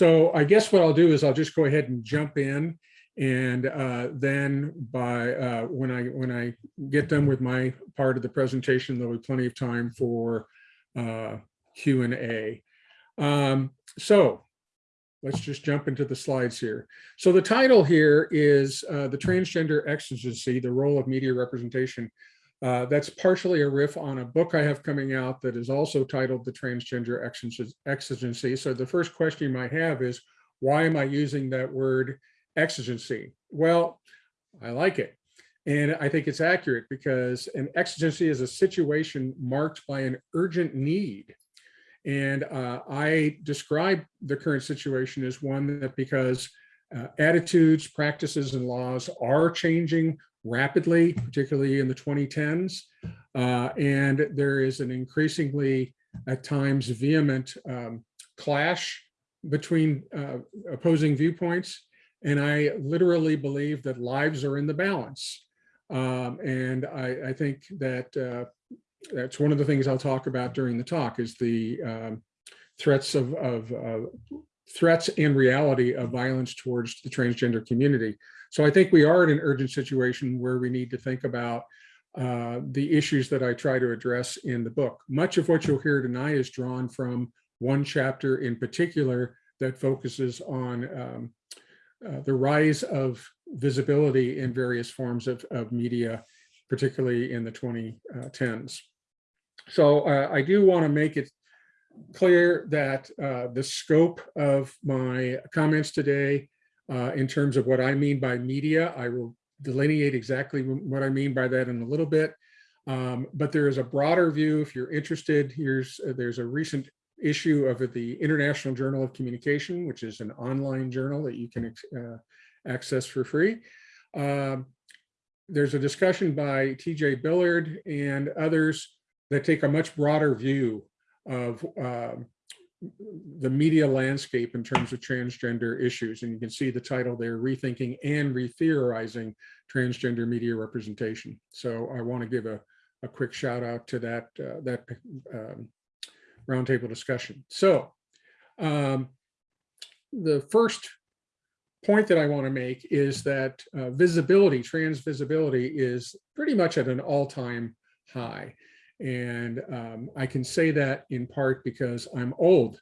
So I guess what I'll do is I'll just go ahead and jump in and uh, then by uh, when I when I get done with my part of the presentation, there'll be plenty of time for uh, Q and A. Um, so let's just jump into the slides here. So the title here is uh, the transgender exigency, the role of media representation. Uh, that's partially a riff on a book I have coming out that is also titled The Transgender Exigency. So the first question you might have is, why am I using that word exigency? Well, I like it. And I think it's accurate because an exigency is a situation marked by an urgent need. And uh, I describe the current situation as one that because uh, attitudes, practices, and laws are changing rapidly, particularly in the 2010s. Uh, and there is an increasingly, at times, vehement um, clash between uh, opposing viewpoints. And I literally believe that lives are in the balance. Um, and I, I, think that uh, that's one of the things I'll talk about during the talk is the um, threats of, of uh, threats and reality of violence towards the transgender community. So I think we are in an urgent situation where we need to think about uh, the issues that I try to address in the book. Much of what you'll hear tonight is drawn from one chapter in particular that focuses on um, uh, the rise of visibility in various forms of, of media, particularly in the 2010s. So uh, I do want to make it clear that uh, the scope of my comments today uh, in terms of what I mean by media, I will delineate exactly what I mean by that in a little bit. Um, but there is a broader view if you're interested. Here's uh, there's a recent issue of the International Journal of Communication, which is an online journal that you can uh, access for free. Um, there's a discussion by TJ Billard and others that take a much broader view of um, the media landscape in terms of transgender issues. And you can see the title there, Rethinking and Retheorizing Transgender Media Representation. So I want to give a, a quick shout out to that, uh, that um, roundtable discussion. So um, the first point that I want to make is that uh, visibility, trans visibility is pretty much at an all-time high. And um, I can say that in part because I'm old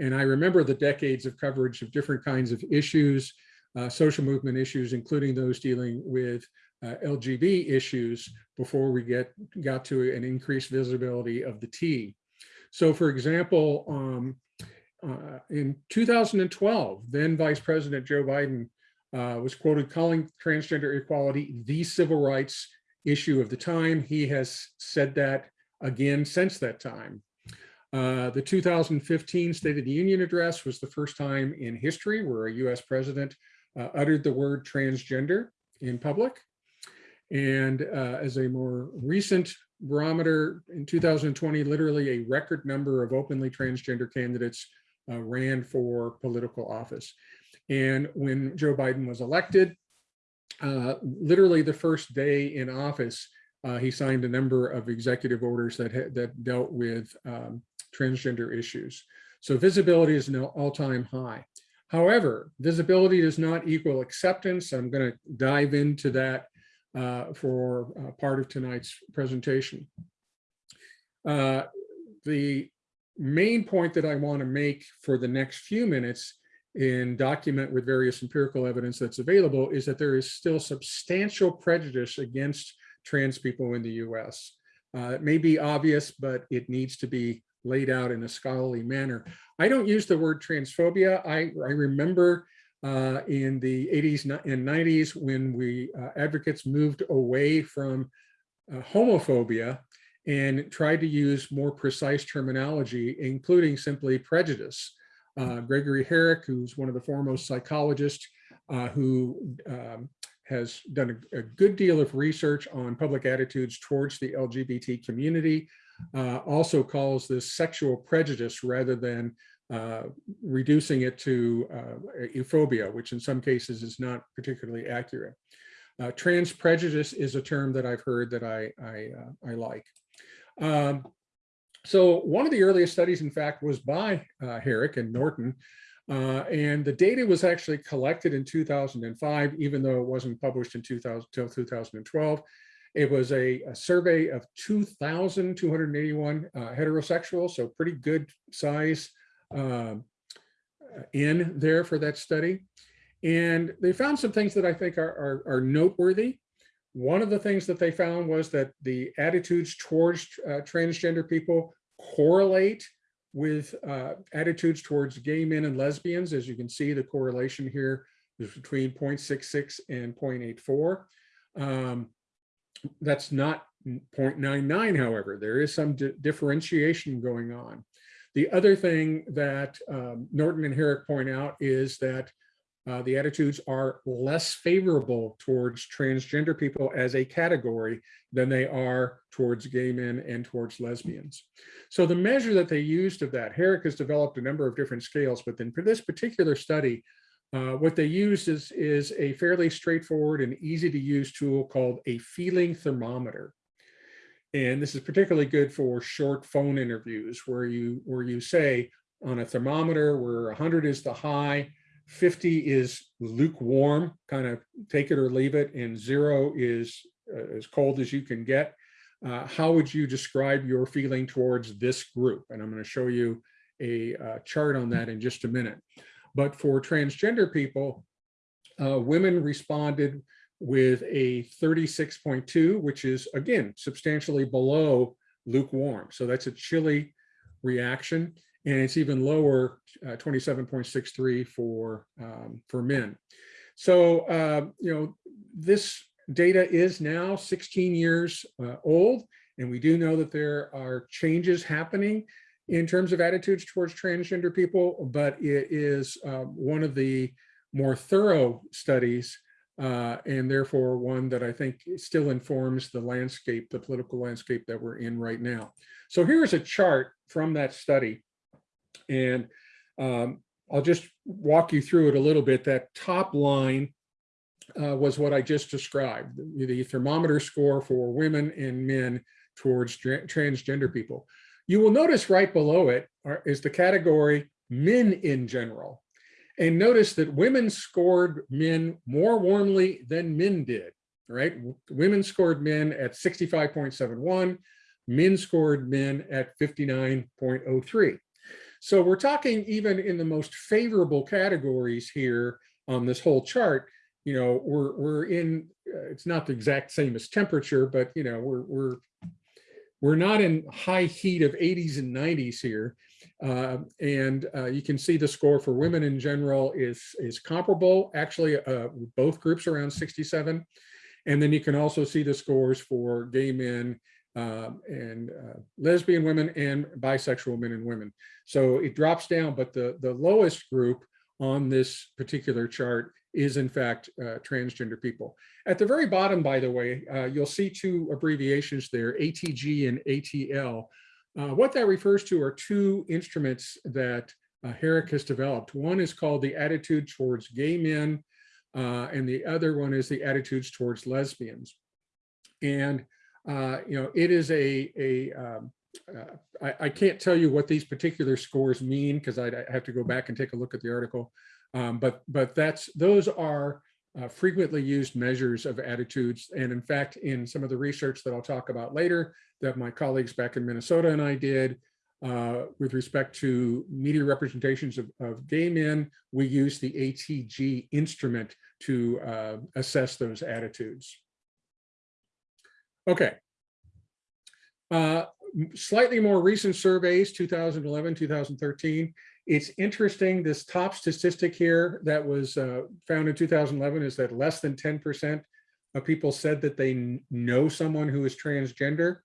and I remember the decades of coverage of different kinds of issues, uh, social movement issues, including those dealing with uh, LGB issues before we get got to an increased visibility of the T. So for example, um, uh, in 2012, then Vice President Joe Biden uh, was quoted calling transgender equality the civil rights issue of the time. He has said that again since that time. Uh, the 2015 State of the Union address was the first time in history where a US president uh, uttered the word transgender in public. And uh, as a more recent barometer in 2020, literally a record number of openly transgender candidates uh, ran for political office. And when Joe Biden was elected, uh, literally the first day in office, uh, he signed a number of executive orders that that dealt with um, transgender issues. So visibility is an all-time high. However, visibility does not equal acceptance. I'm going to dive into that uh, for uh, part of tonight's presentation. Uh, the main point that I want to make for the next few minutes in document with various empirical evidence that's available is that there is still substantial prejudice against trans people in the US. Uh, it may be obvious, but it needs to be laid out in a scholarly manner. I don't use the word transphobia. I, I remember uh, in the 80s and 90s when we uh, advocates moved away from uh, homophobia and tried to use more precise terminology, including simply prejudice. Uh, Gregory Herek, who's one of the foremost psychologists uh, who um, has done a, a, good deal of research on public attitudes towards the LGBT community, uh, also calls this sexual prejudice rather than uh, reducing it to uh, ephobia, which in some cases is not particularly accurate. Uh, trans prejudice is a term that I've heard that I, I, uh, I like. Um, so one of the earliest studies, in fact, was by uh, Herek and Norton, Uh, and the data was actually collected in 2005, even though it wasn't published in 2000 till 2012. It was a, a survey of 2,281 uh, heterosexuals, so pretty good size um, in there for that study. And they found some things that I think are, are, are noteworthy. One of the things that they found was that the attitudes towards uh, transgender people correlate with uh, attitudes towards gay men and lesbians. As you can see, the correlation here is between 0.66 and 0.84. Um, that's not 0.99, however, there is some di differentiation going on. The other thing that um, Norton and Herek point out is that uh, the attitudes are less favorable towards transgender people as a category than they are towards gay men and towards lesbians. So the measure that they used of that, Herek has developed a number of different scales, but then for this particular study, uh, what they used is, is a fairly straightforward and easy to use tool called a feeling thermometer. And this is particularly good for short phone interviews where you, where you say on a thermometer where 100 is the high, 50 is lukewarm, kind of take it or leave it, and zero is uh, as cold as you can get. Uh, how would you describe your feeling towards this group? And I'm going to show you a uh, chart on that in just a minute. But for transgender people, uh, women responded with a 36.2, which is again, substantially below lukewarm. So that's a chilly reaction and it's even lower, uh, 27.63 for, um, for men. So, uh, you know, this data is now 16 years uh, old, and we do know that there are changes happening in terms of attitudes towards transgender people, but it is uh, one of the more thorough studies uh, and therefore one that I think still informs the landscape, the political landscape that we're in right now. So here's a chart from that study and um, I'll just walk you through it a little bit. That top line uh, was what I just described, the, the, thermometer score for women and men towards transgender people. You will notice right below it are, is the category men in general. And notice that women scored men more warmly than men did, right? Women scored men at 65.71, men scored men at 59.03. So we're talking even in the most favorable categories here on this whole chart, you know, we're, we're in, uh, it's not the exact same as temperature, but, you know, we're, we're, we're not in high heat of 80s and 90s here. Uh, and uh, you can see the score for women in general is, is comparable. Actually, uh, both groups around 67. And then you can also see the scores for gay men um, and uh, lesbian women and bisexual men and women. So it drops down, but the, the lowest group on this particular chart is in fact uh, transgender people. At the very bottom, by the way, uh, you'll see two abbreviations there, ATG and ATL. Uh, what that refers to are two instruments that uh, Herek has developed. One is called the attitude towards gay men, uh, and the other one is the attitudes towards lesbians. And uh, you know, it is a, a um, uh, I, I, can't tell you what these particular scores mean because I have to go back and take a look at the article. Um, but but that's those are uh, frequently used measures of attitudes. And in fact, in some of the research that I'll talk about later that my colleagues back in Minnesota and I did uh, with respect to media representations of, of, gay men, we use the ATG instrument to uh, assess those attitudes. Okay. Uh, slightly more recent surveys, 2011, 2013. It's interesting, this top statistic here that was uh, found in 2011 is that less than 10% of people said that they know someone who is transgender.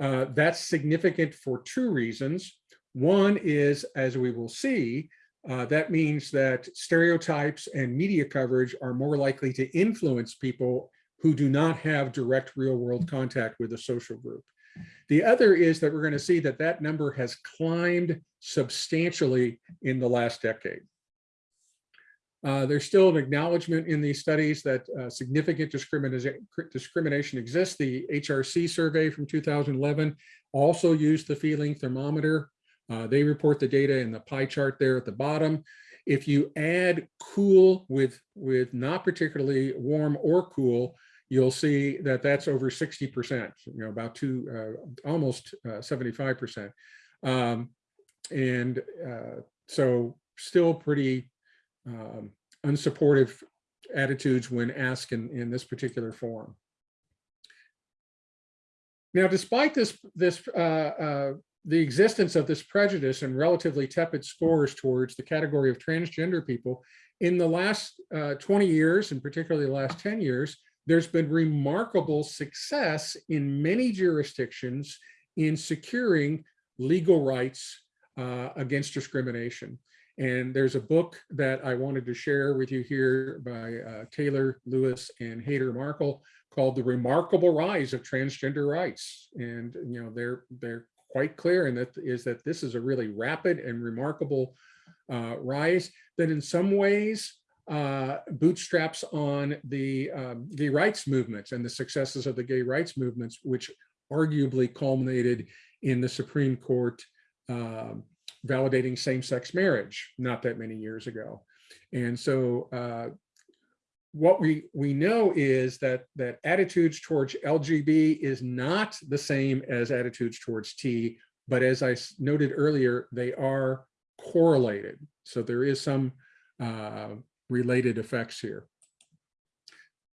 Uh, that's significant for two reasons. One is, as we will see, uh, that means that stereotypes and media coverage are more likely to influence people who do not have direct real world contact with a social group. The other is that we're going to see that that number has climbed substantially in the last decade. Uh, there's still an acknowledgement in these studies that uh, significant discrimination, exists. The HRC survey from 2011 also used the feeling thermometer. Uh, they report the data in the pie chart there at the bottom. If you add cool with, with not particularly warm or cool, you'll see that that's over 60%, you know, about two, uh, almost uh, 75%. Um, and uh, so still pretty um, unsupportive attitudes when asked in, in this particular form. Now, despite this, this uh, uh, the existence of this prejudice and relatively tepid scores towards the category of transgender people, in the last uh, 20 years, and particularly the last 10 years, there's been remarkable success in many jurisdictions in securing legal rights uh, against discrimination. And there's a book that I wanted to share with you here by uh, Taylor Lewis and Haider-Markel called The Remarkable Rise of Transgender Rights. And, you know, they're, they're quite clear in that is that this is a really rapid and remarkable uh, rise that in some ways uh, bootstraps on the um, gay rights movements and the successes of the gay rights movements, which arguably culminated in the Supreme Court um, validating same-sex marriage not that many years ago. And so uh, what we we know is that that attitudes towards LGB is not the same as attitudes towards T, but as I noted earlier, they are correlated. So there is some uh, related effects here.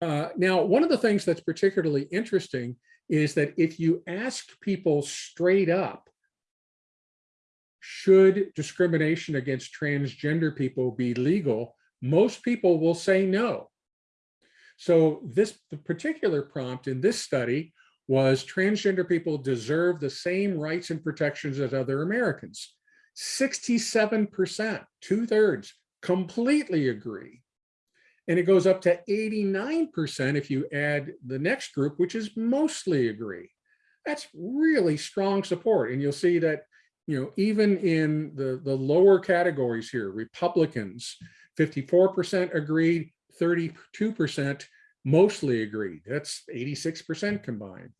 Uh, now, one of the things that's particularly interesting is that if you ask people straight up, should discrimination against transgender people be legal, most people will say no. So this the particular prompt in this study was transgender people deserve the same rights and protections as other Americans. 67%, two thirds, completely agree. And it goes up to 89% if you add the next group, which is mostly agree. That's really strong support. And you'll see that, you know, even in the, the lower categories here, Republicans, 54% agreed, 32% mostly agreed. That's 86% combined.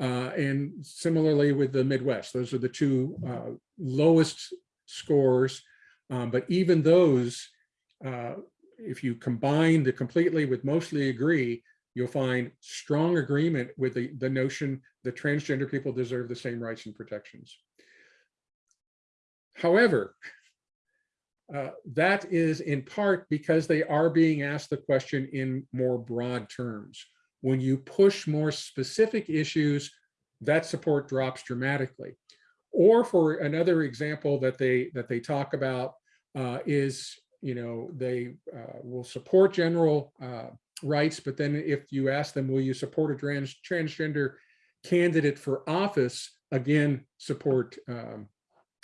Uh, and similarly with the Midwest, those are the two uh, lowest scores. Um, but even those, uh, if you combine the completely with mostly agree, you'll find strong agreement with the, the notion that transgender people deserve the same rights and protections. However, uh, that is in part because they are being asked the question in more broad terms. When you push more specific issues, that support drops dramatically. Or for another example that they that they talk about uh, is, you know, they uh, will support general uh, rights, but then if you ask them, will you support a trans transgender candidate for office, again, support um,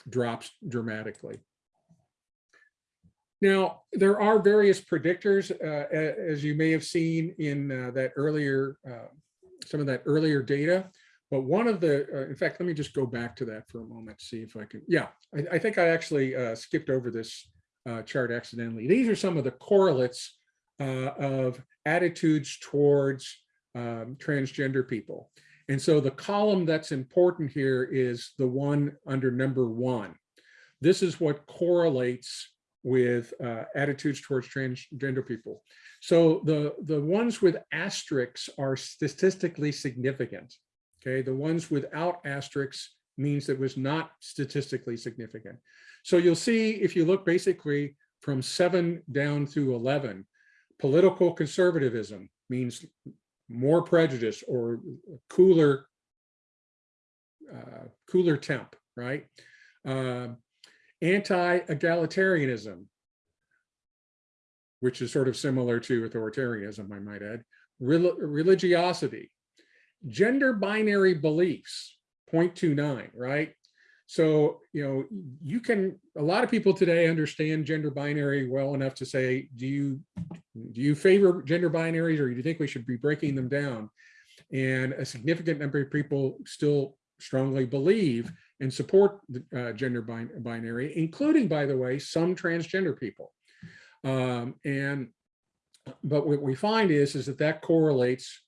drops dramatically. Now, there are various predictors, uh, as you may have seen in uh, that earlier, uh, some of that earlier data. But one of the, uh, in fact, let me just go back to that for a moment, see if I can. Yeah, I, I think I actually uh, skipped over this uh, chart accidentally. These are some of the correlates of attitudes towards um, transgender people. And so the column that's important here is the one under number one. This is what correlates with uh, attitudes towards transgender people. So the, the ones with asterisks are statistically significant. Okay, the ones without asterisks means it was not statistically significant. So you'll see if you look basically from seven down through 11, political conservatism means more prejudice or cooler, uh, cooler temp, right? Uh, anti-egalitarianism, which is sort of similar to authoritarianism, I might add, Rel religiosity, gender binary beliefs, 0.29, right? So, you know, you can, a lot of people today understand gender binary well enough to say, do you, do you favor gender binaries or do you think we should be breaking them down? And a significant number of people still strongly believe and support the uh, gender bin binary, including, by the way, some transgender people. Um, and but what we find is, is that that correlates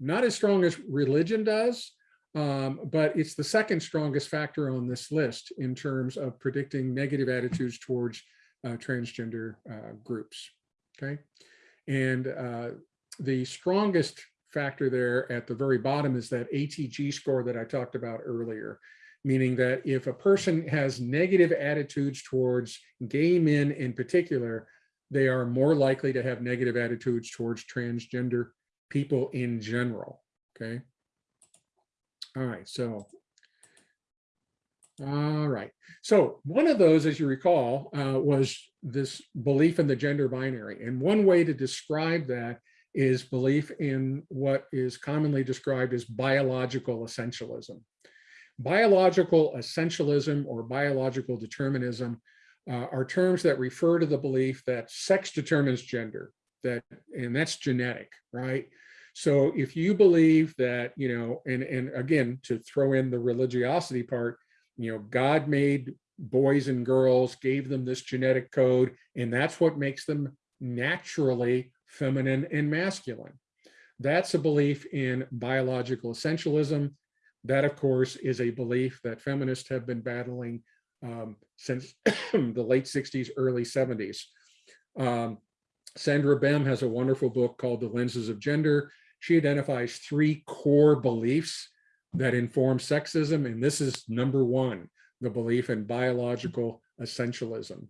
not as strong as religion does, um, but it's the second strongest factor on this list in terms of predicting negative attitudes towards uh, transgender uh, groups. Okay. And uh, the strongest factor there at the very bottom is that ATG score that I talked about earlier, meaning that if a person has negative attitudes towards gay men in particular, they are more likely to have negative attitudes towards transgender people in general. Okay. All right. So all right. So one of those, as you recall, uh, was this belief in the gender binary. And one way to describe that is belief in what is commonly described as biological essentialism. Biological essentialism or biological determinism uh, are terms that refer to the belief that sex determines gender, that and that's genetic, right? So if you believe that, you know, and, and again, to throw in the religiosity part, you know, God made boys and girls, gave them this genetic code, and that's what makes them naturally feminine and masculine. That's a belief in biological essentialism. That, of course, is a belief that feminists have been battling um, since the late 60s, early 70s. Um, Sandra Bem has a wonderful book called The Lenses of Gender. She identifies three core beliefs that inform sexism. And this is number one, the belief in biological essentialism.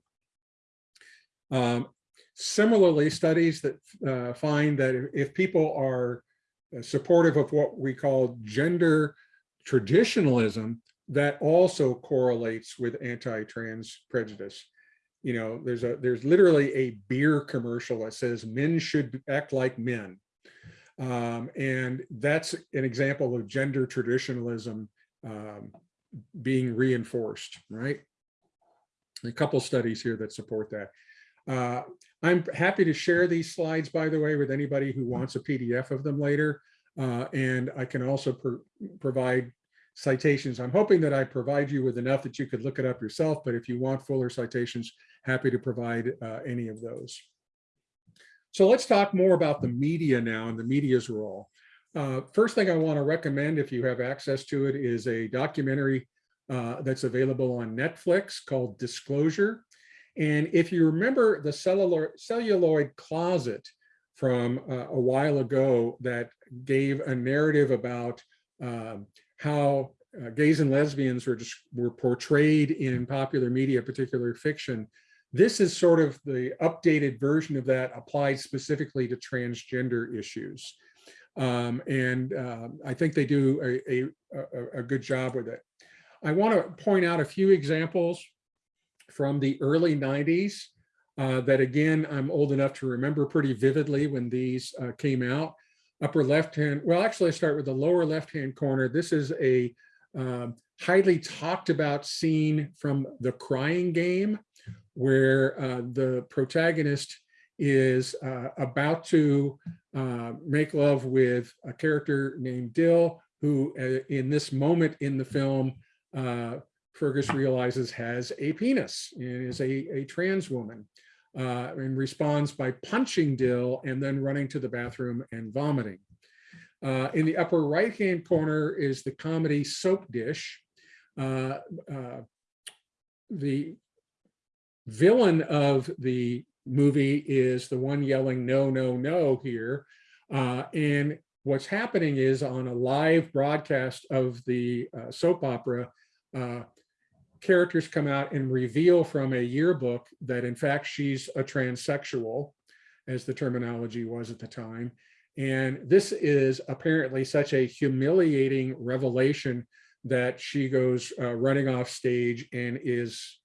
Um, similarly, studies that uh, find that if people are supportive of what we call gender traditionalism, that also correlates with anti-trans prejudice. You know, there's a there's literally a beer commercial that says men should act like men. Um, and that's an example of gender traditionalism um, being reinforced, right? A couple studies here that support that. Uh, I'm happy to share these slides, by the way, with anybody who wants a PDF of them later. Uh, and I can also pro provide citations. I'm hoping that I provide you with enough that you could look it up yourself, but if you want fuller citations, happy to provide uh, any of those. So let's talk more about the media now and the media's role. Uh, first thing I want to recommend, if you have access to it, is a documentary uh, that's available on Netflix called Disclosure. And if you remember the celluloid closet from uh, a while ago that gave a narrative about um, how uh, gays and lesbians were just were portrayed in popular media, particular fiction, this is sort of the updated version of that applied specifically to transgender issues. Um, and uh, I think they do a, a, a, good job with it. I want to point out a few examples from the early 90s uh, that again, I'm old enough to remember pretty vividly when these uh, came out. Upper left hand, well, actually I start with the lower left hand corner. This is a um, highly talked about scene from The Crying Game where uh, the protagonist is uh, about to uh, make love with a character named Dill, who uh, in this moment in the film, uh, Fergus realizes has a penis and is a, a trans woman uh, and responds by punching Dill and then running to the bathroom and vomiting. in the upper right-hand corner is the comedy Soapdish. the villain of the movie is the one yelling no, no, no here. Uh, and what's happening is on a live broadcast of the uh, soap opera, uh, characters come out and reveal from a yearbook that in fact she's a transsexual, as the terminology was at the time. And this is apparently such a humiliating revelation that she goes uh, running off stage and is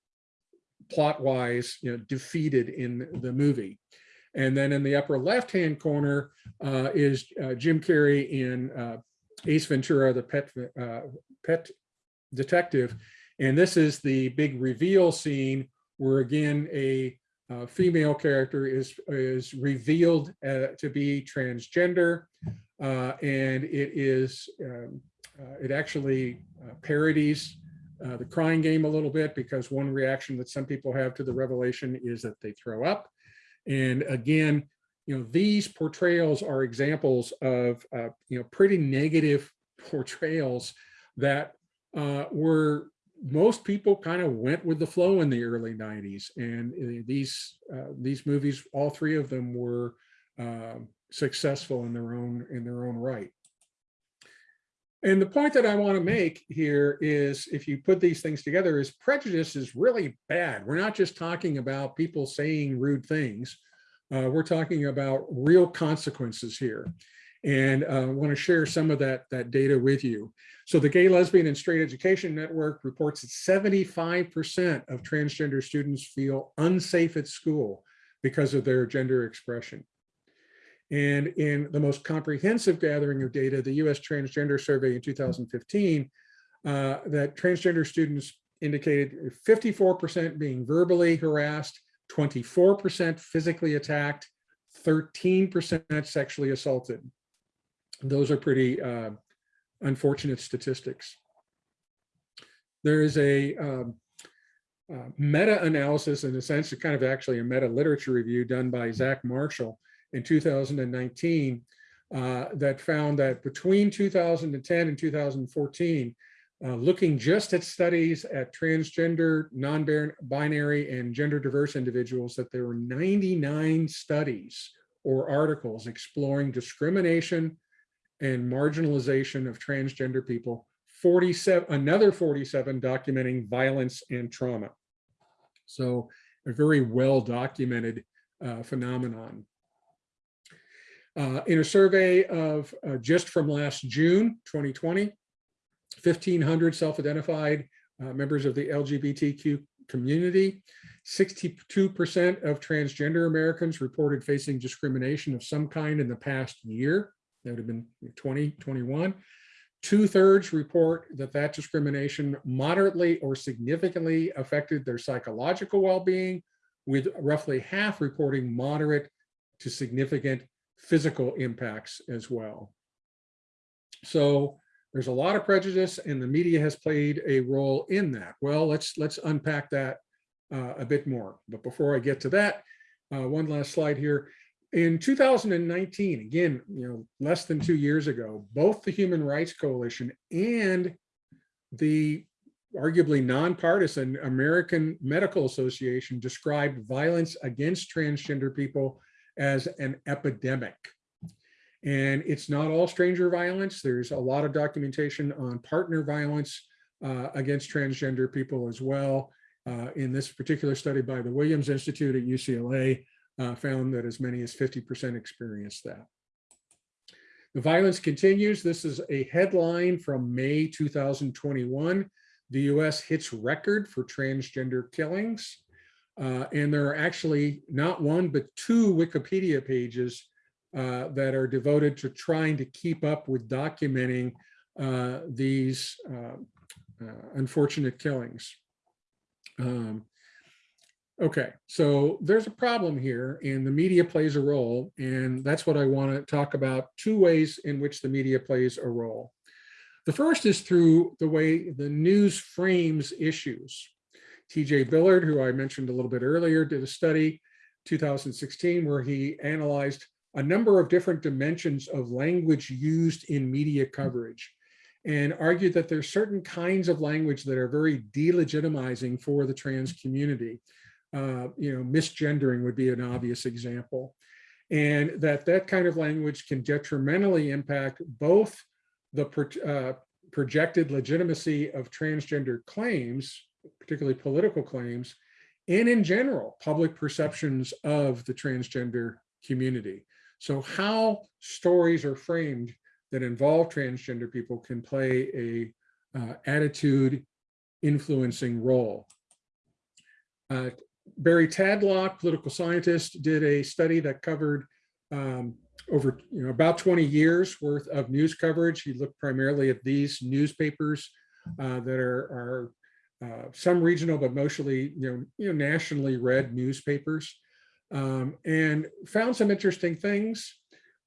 plot wise, you know, defeated in the movie. And then in the upper left hand corner uh, is uh, Jim Carrey in uh, Ace Ventura, the pet, uh, pet detective. And this is the big reveal scene where again, a uh, female character is, is revealed uh, to be transgender. and it is, um, it actually parodies uh, the crying game a little bit because one reaction that some people have to the revelation is that they throw up. And again, you know, these portrayals are examples of, uh, you know, pretty negative portrayals that uh, were most people kind of went with the flow in the early 90s and uh, these uh, these movies all three of them were um, successful in their own in their own right and the point that I want to make here is if you put these things together is prejudice is really bad. We're not just talking about people saying rude things. Uh, we're talking about real consequences here. And uh, I want to share some of that, that data with you. So the Gay, Lesbian, and Straight Education Network reports that 75% of transgender students feel unsafe at school because of their gender expression. And in the most comprehensive gathering of data, the US Transgender Survey in 2015, uh, that transgender students indicated 54% being verbally harassed, 24% physically attacked, 13% sexually assaulted. Those are pretty uh, unfortunate statistics. There is a um, uh, meta-analysis in a sense, kind of actually a meta-literature review done by Zach Marshall in 2019 uh, that found that between 2010 and 2014, uh, looking just at studies at transgender, non-binary, and gender diverse individuals, that there were 99 studies or articles exploring discrimination and marginalization of transgender people, 47, another 47 documenting violence and trauma. So a very well documented uh, phenomenon. Uh, in a survey of uh, just from last June 2020, 1,500 self-identified uh, members of the LGBTQ community, 62% of transgender Americans reported facing discrimination of some kind in the past year. That would have been 2021. Two thirds report that that discrimination moderately or significantly affected their psychological well-being, with roughly half reporting moderate to significant physical impacts as well. So there's a lot of prejudice and the media has played a role in that. Well, let's let's unpack that uh, a bit more. But before I get to that, uh, one last slide here. In 2019, again, you know, less than two years ago, both the Human Rights Coalition and the arguably nonpartisan American Medical Association described violence against transgender people as an epidemic. And it's not all stranger violence. There's a lot of documentation on partner violence uh, against transgender people as well. Uh, in this particular study by the Williams Institute at UCLA, uh, found that as many as 50% experienced that. The violence continues. This is a headline from May 2021. The US hits record for transgender killings. Uh, and there are actually not one, but two Wikipedia pages uh, that are devoted to trying to keep up with documenting uh, these uh, uh, unfortunate killings. Um, okay, so there's a problem here and the media plays a role and that's what I want to talk about, two ways in which the media plays a role. The first is through the way the news frames issues. TJ Billard, who I mentioned a little bit earlier, did a study 2016 where he analyzed a number of different dimensions of language used in media coverage and argued that there's certain kinds of language that are very delegitimizing for the trans community. Uh, you know, misgendering would be an obvious example. And that that kind of language can detrimentally impact both the pro uh, projected legitimacy of transgender claims particularly political claims, and in general, public perceptions of the transgender community. So how stories are framed that involve transgender people can play a uh, attitude influencing role. Uh, Barry Tadlock, political scientist, did a study that covered um, over you know, about 20 years worth of news coverage. He looked primarily at these newspapers uh, that are, are uh, some regional, but mostly you know, you know nationally read newspapers, um, and found some interesting things.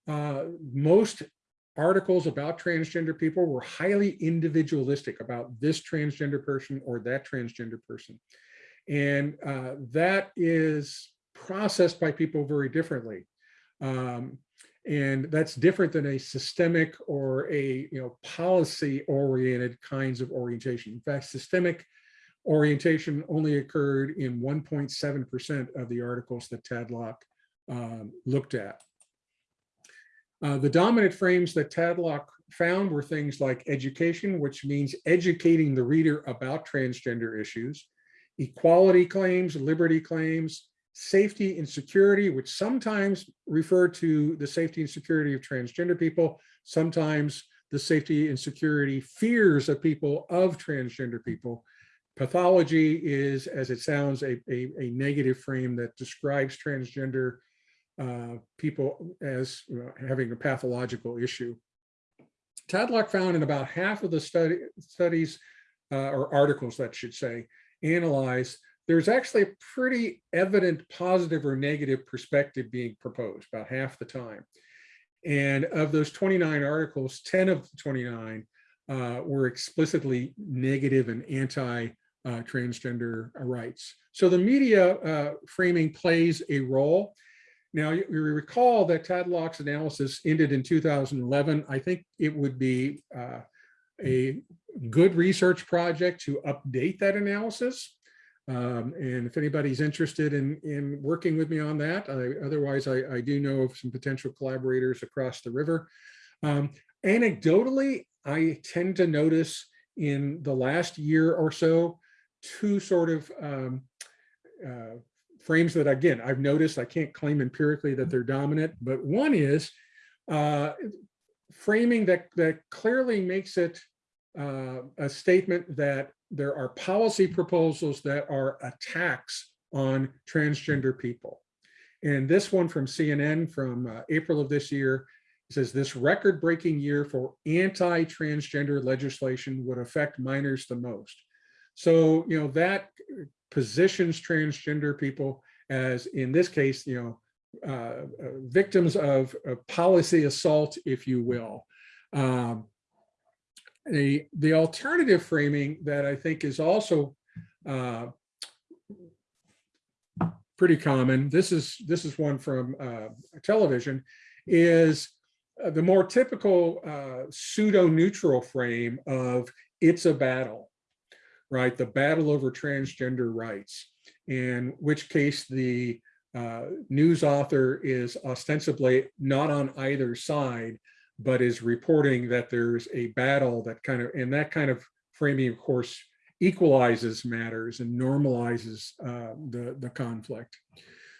Uh, most articles about transgender people were highly individualistic about this transgender person or that transgender person. And uh, that is processed by people very differently. Um, and that's different than a systemic or a you know policy oriented kinds of orientation. In fact, systemic orientation only occurred in 1.7% of the articles that Tadlock um, looked at. Uh, the dominant frames that Tadlock found were things like education, which means educating the reader about transgender issues, equality claims, liberty claims, safety and security, which sometimes refer to the safety and security of transgender people, sometimes the safety and security fears of people of transgender people. Pathology is, as it sounds, a, a, a negative frame that describes transgender uh, people as you know, having a pathological issue. Tadlock found in about half of the study, studies uh, or articles that should say analyzed, there's actually a pretty evident positive or negative perspective being proposed about half the time. And of those 29 articles, 10 of the 29 uh, were explicitly negative and anti uh, transgender rights. So the media uh, framing plays a role. Now, you, you recall that Tadlock's analysis ended in 2011. I think it would be uh, a good research project to update that analysis. Um, and if anybody's interested in, in working with me on that, I, otherwise I, I, do know of some potential collaborators across the river. Um, anecdotally, I tend to notice in the last year or so, two sort of um, uh, frames that, again, I've noticed, I can't claim empirically that they're dominant, but one is uh, framing that, that clearly makes it uh, a statement that there are policy proposals that are attacks on transgender people. And this one from CNN from uh, April of this year says this record-breaking year for anti-transgender legislation would affect minors the most. So, you know, that positions transgender people as, in this case, you know, uh, uh, victims of, policy assault, if you will. Um, a, the alternative framing that I think is also uh, pretty common, this is, this is one from uh, television, is the more typical pseudo-neutral frame of it's a battle, right? The battle over transgender rights, in which case the uh, news author is ostensibly not on either side, but is reporting that there's a battle that kind of, and that kind of framing, of course, equalizes matters and normalizes uh, the, the conflict.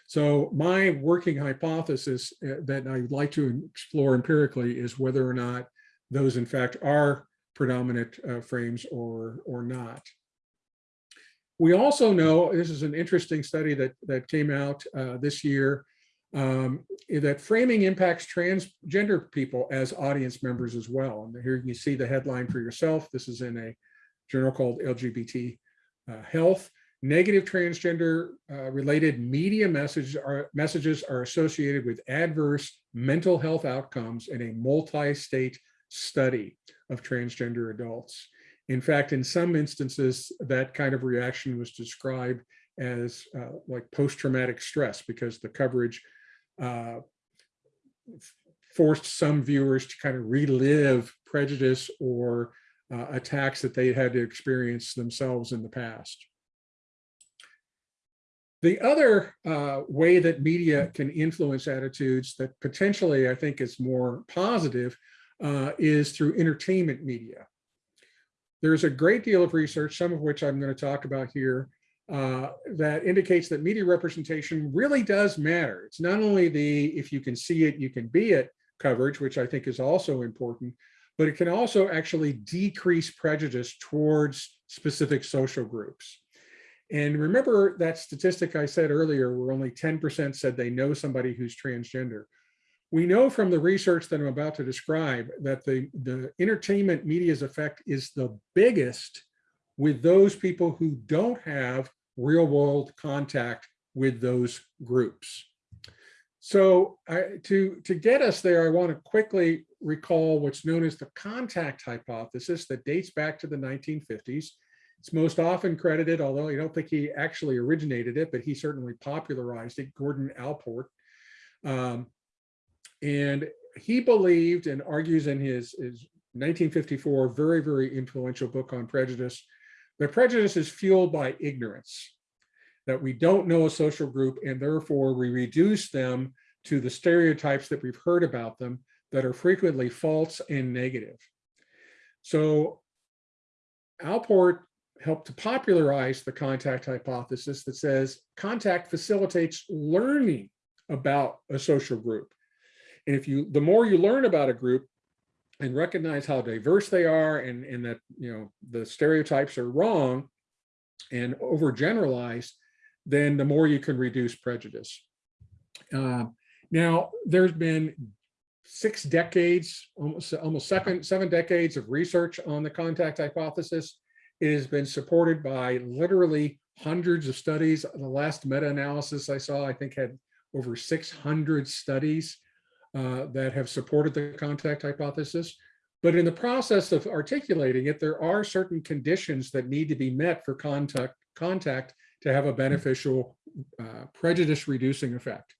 So my working hypothesis uh, that I'd like to explore empirically is whether or not those in fact are predominant uh, frames or, or not. We also know, this is an interesting study that, that came out uh, this year, um, that framing impacts transgender people as audience members as well. And here you can see the headline for yourself. This is in a journal called LGBT uh, Health. Negative transgender uh, related media messages are, messages are associated with adverse mental health outcomes in a multi-state study of transgender adults. In fact, in some instances, that kind of reaction was described as uh, like post-traumatic stress because the coverage uh, forced some viewers to kind of relive prejudice or uh, attacks that they had to experience themselves in the past. The other uh, way that media can influence attitudes that potentially I think is more positive uh, is through entertainment media. There's a great deal of research, some of which I'm going to talk about here, uh, that indicates that media representation really does matter. It's not only the if you can see it, you can be it coverage, which I think is also important, but it can also actually decrease prejudice towards specific social groups. And remember that statistic I said earlier, where only 10% said they know somebody who's transgender. We know from the research that I'm about to describe that the, the entertainment media's effect is the biggest with those people who don't have real world contact with those groups. So I, to, to get us there, I want to quickly recall what's known as the contact hypothesis that dates back to the 1950s. It's most often credited, although I don't think he actually originated it, but he certainly popularized it, Gordon Allport. Um, and he believed and argues in his, his 1954 very, very influential book on prejudice that prejudice is fueled by ignorance, that we don't know a social group and therefore we reduce them to the stereotypes that we've heard about them that are frequently false and negative. So Allport helped to popularize the contact hypothesis that says contact facilitates learning about a social group. And if you, the more you learn about a group and recognize how diverse they are and, and that, you know, the stereotypes are wrong and overgeneralized, then the more you can reduce prejudice. Uh, now, there's been six decades, almost, almost seven, seven decades of research on the contact hypothesis. It has been supported by literally hundreds of studies. The last meta-analysis I saw, I think had over 600 studies uh, that have supported the contact hypothesis. But in the process of articulating it, there are certain conditions that need to be met for contact, contact to have a beneficial uh, prejudice reducing effect.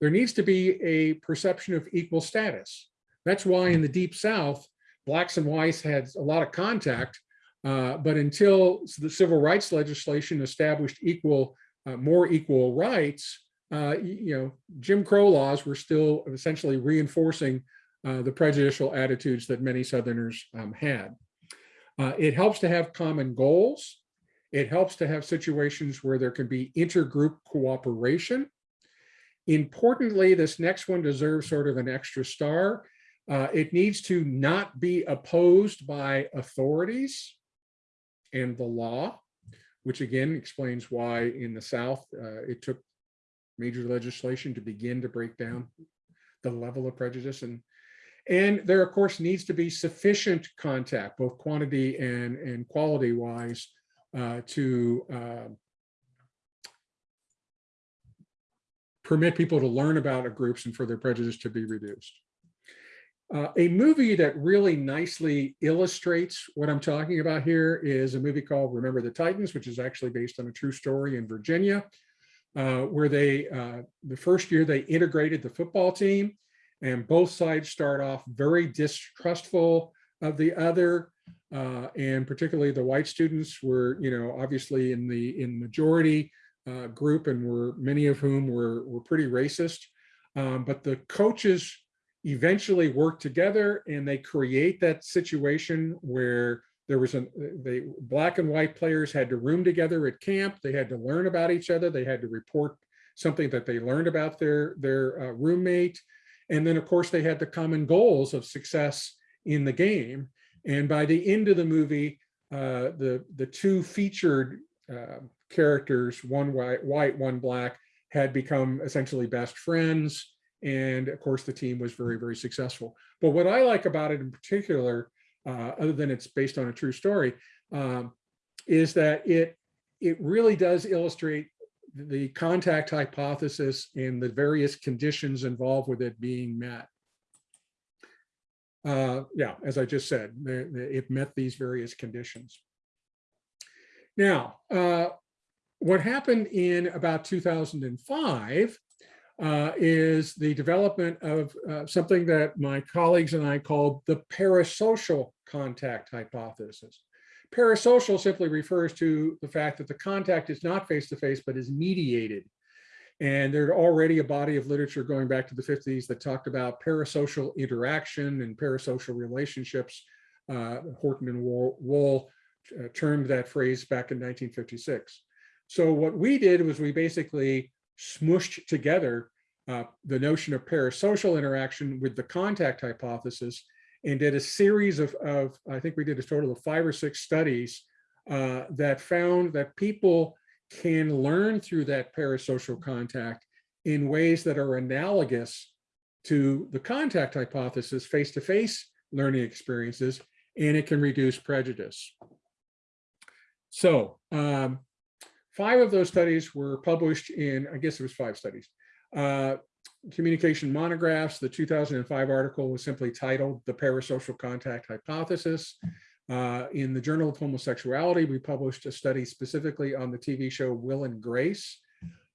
There needs to be a perception of equal status. That's why in the deep South, blacks and whites had a lot of contact, uh, but until the civil rights legislation established equal, uh, more equal rights, uh, you know, Jim Crow laws were still essentially reinforcing uh, the prejudicial attitudes that many Southerners um, had. Uh, it helps to have common goals. It helps to have situations where there can be intergroup cooperation. Importantly, this next one deserves sort of an extra star. Uh, it needs to not be opposed by authorities and the law, which again explains why in the South uh, it took major legislation to begin to break down the level of prejudice and and there of course needs to be sufficient contact both quantity and and quality wise uh, to uh, permit people to learn about groups and for their prejudice to be reduced. Uh, a movie that really nicely illustrates what I'm talking about here is a movie called Remember the Titans, which is actually based on a true story in Virginia, uh, where they, uh, the first year they integrated the football team and both sides start off very distrustful of the other. Uh, and particularly the white students were, you know, obviously in the in majority uh, group and were many of whom were, were pretty racist. Um, but the coaches eventually work together and they create that situation where there was a they black and white players had to room together at camp. They had to learn about each other. They had to report something that they learned about their their uh, roommate. And then of course they had the common goals of success in the game. And by the end of the movie uh, the the two featured uh, characters one white white one black had become essentially best friends. And of course, the team was very, very successful. But what I like about it in particular, uh, other than it's based on a true story, um, is that it, it really does illustrate the contact hypothesis and the various conditions involved with it being met. Uh, yeah, as I just said, it met these various conditions. Now, uh, what happened in about 2005 uh, is the development of uh, something that my colleagues and I called the parasocial contact hypothesis. Parasocial simply refers to the fact that the contact is not face-to-face, -face, but is mediated. And there's already a body of literature going back to the 50s that talked about parasocial interaction and parasocial relationships. Uh, Horton and Wohl uh, termed that phrase back in 1956. So what we did was we basically smushed together uh, the notion of parasocial interaction with the contact hypothesis and did a series of, of I think we did a total of five or six studies uh, that found that people can learn through that parasocial contact in ways that are analogous to the contact hypothesis, face-to-face -face learning experiences, and it can reduce prejudice. So um, Five of those studies were published in, I guess it was five studies, uh, communication monographs. The 2005 article was simply titled The Parasocial Contact Hypothesis. Uh, in the Journal of Homosexuality, we published a study specifically on the TV show Will and Grace.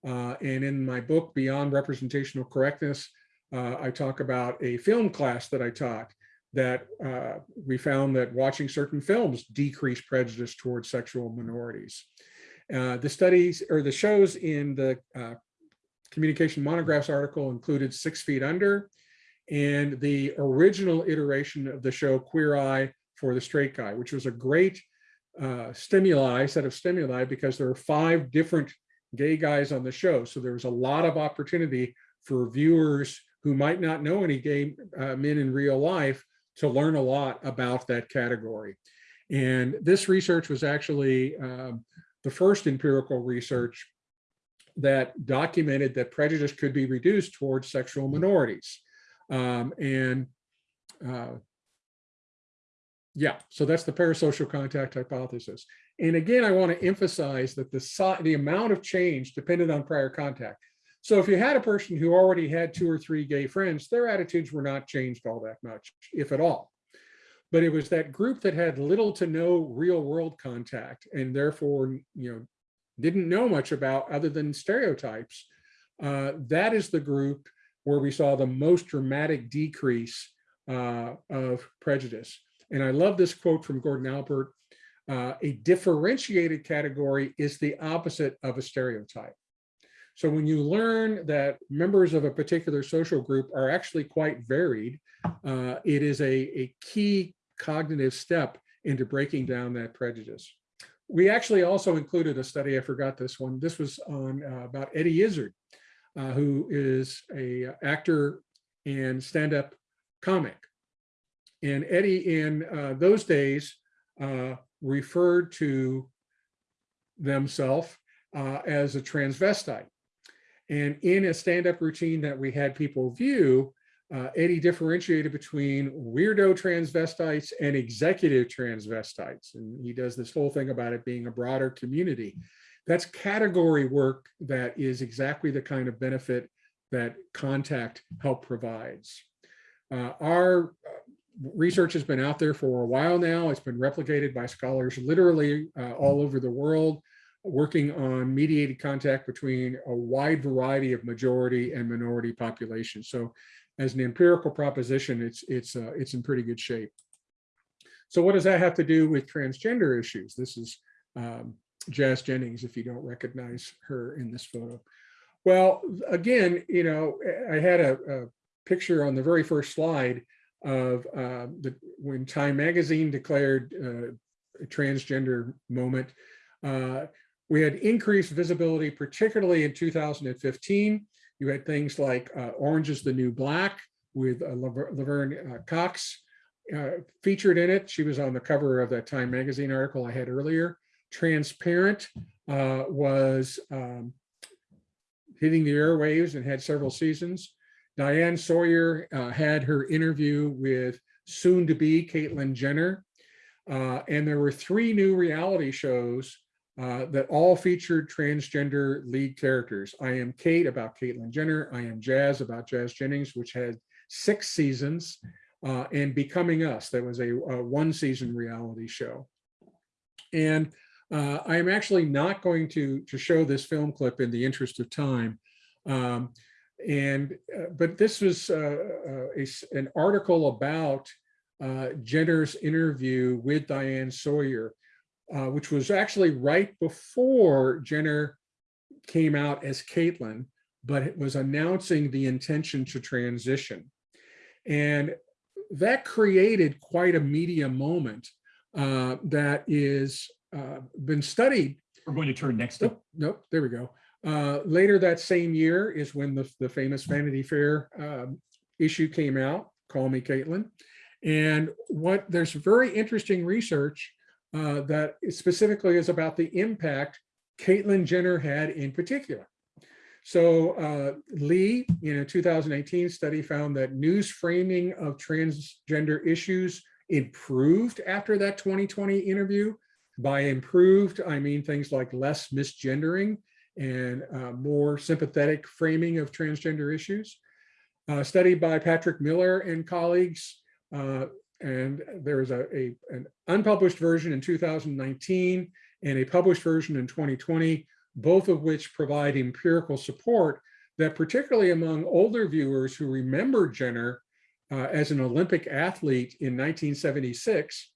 Uh, and in my book, Beyond Representational Correctness, uh, I talk about a film class that I taught that uh, we found that watching certain films decreased prejudice towards sexual minorities. Uh, the studies or the shows in the uh, communication monographs article included Six Feet Under and the original iteration of the show Queer Eye for the Straight Guy, which was a great uh, stimuli, set of stimuli, because there were five different gay guys on the show. So there was a lot of opportunity for viewers who might not know any gay uh, men in real life to learn a lot about that category. And this research was actually um, the first empirical research that documented that prejudice could be reduced towards sexual minorities. Um, and uh, yeah, so that's the parasocial contact hypothesis. And again, I want to emphasize that the, the amount of change depended on prior contact. So if you had a person who already had two or three gay friends, their attitudes were not changed all that much, if at all. But it was that group that had little to no real world contact and therefore, you know, didn't know much about other than stereotypes. Uh, that is the group where we saw the most dramatic decrease uh, of prejudice. And I love this quote from Gordon Allport, uh, a differentiated category is the opposite of a stereotype. So when you learn that members of a particular social group are actually quite varied, uh, it is a, a key cognitive step into breaking down that prejudice. We actually also included a study, I forgot this one, this was on uh, about Eddie Izzard, uh, who is a actor and stand-up comic. And Eddie in uh, those days uh, referred to themselves uh, as a transvestite. And in a stand-up routine that we had people view, uh, Eddie differentiated between weirdo transvestites and executive transvestites. And he does this whole thing about it being a broader community. That's category work that is exactly the kind of benefit that contact help provides. Uh, our uh, research has been out there for a while now. It's been replicated by scholars literally uh, all over the world, working on mediated contact between a wide variety of majority and minority populations. So as an empirical proposition, it's, it's, uh, it's in pretty good shape. So what does that have to do with transgender issues? This is um, Jazz Jennings, if you don't recognize her in this photo. Well, again, you know, I had a, a picture on the very first slide of uh, the, when Time Magazine declared uh, a transgender moment. Uh, we had increased visibility, particularly in 2015. You had things like uh, Orange is the New Black with uh, Laverne uh, Cox featured in it. She was on the cover of that Time Magazine article I had earlier. Transparent was um, hitting the airwaves and had several seasons. Diane Sawyer uh, had her interview with soon to be Caitlyn Jenner. Uh, and there were three new reality shows uh, that all featured transgender lead characters. I Am Kate about Caitlyn Jenner, I Am Jazz about Jazz Jennings, which had six seasons, uh, and Becoming Us, that was a, a one season reality show. And uh, I am actually not going to, to show this film clip in the interest of time. Um, and uh, but this was uh, uh, a, an article about Jenner's interview with Diane Sawyer, uh, which was actually right before Jenner came out as Caitlyn, but it was announcing the intention to transition. And that created quite a media moment uh, that is been studied. We're going to turn next. Nope, nope, there we go. Uh, later that same year is when the, the famous Vanity Fair um, issue came out, Call Me Caitlyn. And what there's very interesting research uh, that specifically is about the impact Caitlyn Jenner had in particular. So uh, Lee, in a 2018 study, found that news framing of transgender issues improved after that 2020 interview. By improved, I mean things like less misgendering and uh, more sympathetic framing of transgender issues. A study by Patrick Miller and colleagues, uh, and there is a, a, an unpublished version in 2019 and a published version in 2020, both of which provide empirical support that particularly among older viewers who remember Jenner, uh, as an Olympic athlete in 1976,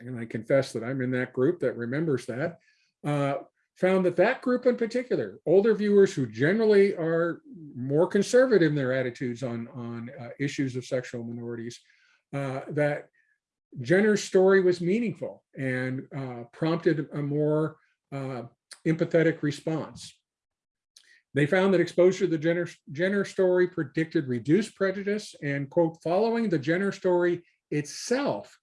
and I confess that I'm in that group that remembers that, uh, found that that group in particular, older viewers who generally are more conservative in their attitudes on, on uh, issues of sexual minorities, uh, that Jenner's story was meaningful and uh, prompted a more uh, empathetic response. They found that exposure to the Jenner, Jenner story predicted reduced prejudice and quote, following the Jenner story itself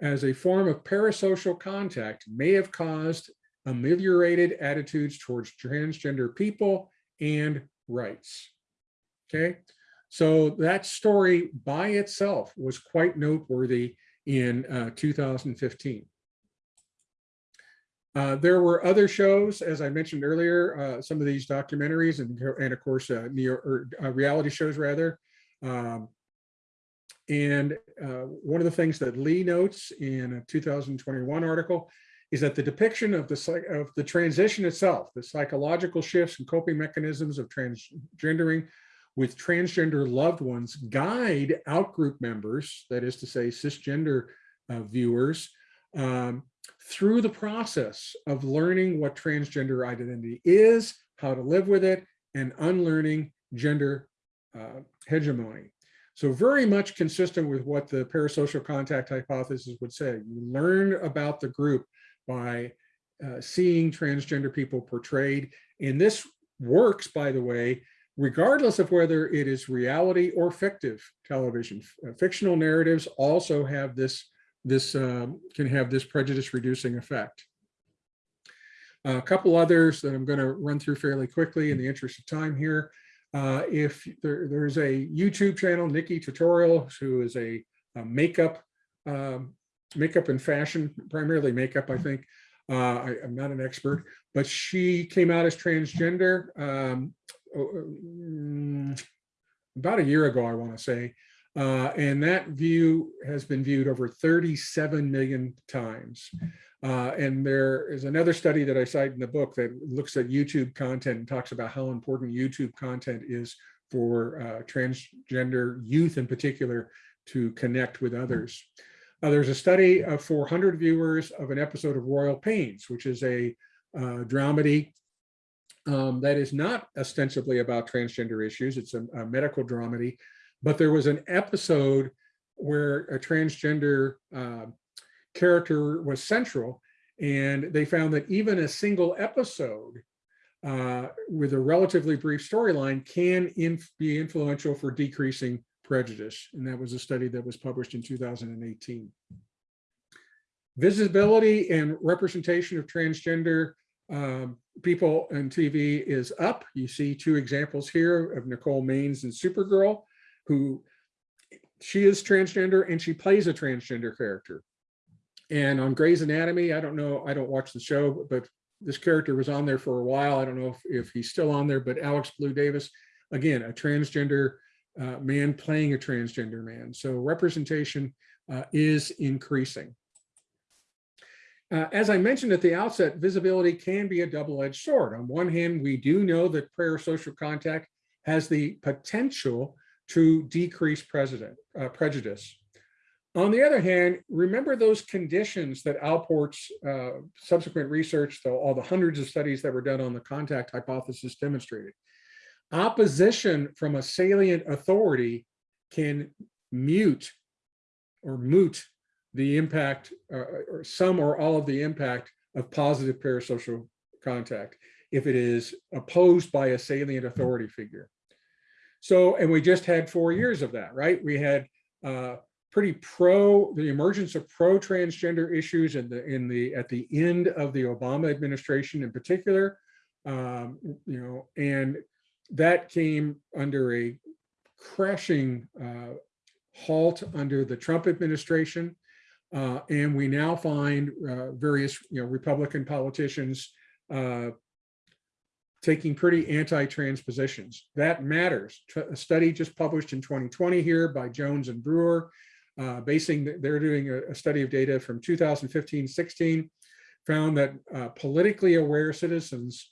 as a form of parasocial contact may have caused ameliorated attitudes towards transgender people and rights. Okay, so that story by itself was quite noteworthy in uh, 2015. Uh, there were other shows, as I mentioned earlier, uh, some of these documentaries and, and of course, uh, neo, or, uh, reality shows rather. Um, and uh, one of the things that Lee notes in a 2021 article is that the depiction of the, of the transition itself, the psychological shifts and coping mechanisms of transgendering with transgender loved ones guide outgroup members, that is to say cisgender uh, viewers, um, through the process of learning what transgender identity is, how to live with it, and unlearning gender uh, hegemony. So very much consistent with what the parasocial contact hypothesis would say. You learn about the group by uh, seeing transgender people portrayed. And this works, by the way, regardless of whether it is reality or fictive television. Uh, fictional narratives also have this this um, can have this prejudice reducing effect. A couple others that I'm going to run through fairly quickly in the interest of time here. Uh, if there, there's a YouTube channel, NikkieTutorials, who is a, a makeup, um, makeup and fashion, primarily makeup, I think. Uh, I, am not an expert, but she came out as transgender um, about a year ago, I want to say. Uh, and that view has been viewed over 37 million times. Uh, and there is another study that I cite in the book that looks at YouTube content and talks about how important YouTube content is for uh, transgender youth in particular to connect with others. Uh, there's a study of 400 viewers of an episode of Royal Pains, which is a uh, dramedy um, that is not ostensibly about transgender issues. It's a, a medical dramedy but there was an episode where a transgender uh, character was central and they found that even a single episode uh, with a relatively brief storyline can inf be influential for decreasing prejudice. And that was a study that was published in 2018. Visibility and representation of transgender um, people on TV is up. You see two examples here of Nicole Maines and Supergirl who she is transgender and she plays a transgender character. And on Grey's Anatomy, I don't know, I don't watch the show, but this character was on there for a while. I don't know if, if he's still on there, but Alex Blue Davis, again, a transgender uh, man playing a transgender man. So representation uh, is increasing. Uh, as I mentioned at the outset, visibility can be a double-edged sword. On one hand, we do know that parasocial contact has the potential to decrease uh, prejudice. On the other hand, remember those conditions that Allport's uh, subsequent research, though all the hundreds of studies that were done on the contact hypothesis demonstrated. Opposition from a salient authority can mute or moot the impact uh, or some or all of the impact of positive parasocial contact if it is opposed by a salient authority figure. So, and we just had four years of that, right? We had uh, pretty pro, the emergence of pro-transgender issues in the, in the, at the end of the Obama administration in particular, um, you know, and that came under a crashing uh, halt under the Trump administration. Uh, and we now find uh, various, you know, Republican politicians uh, taking pretty anti-trans positions. That matters. A study just published in 2020 here by Jones and Brewer, uh, basing, they're doing a, a, study of data from 2015-16, found that uh, politically aware citizens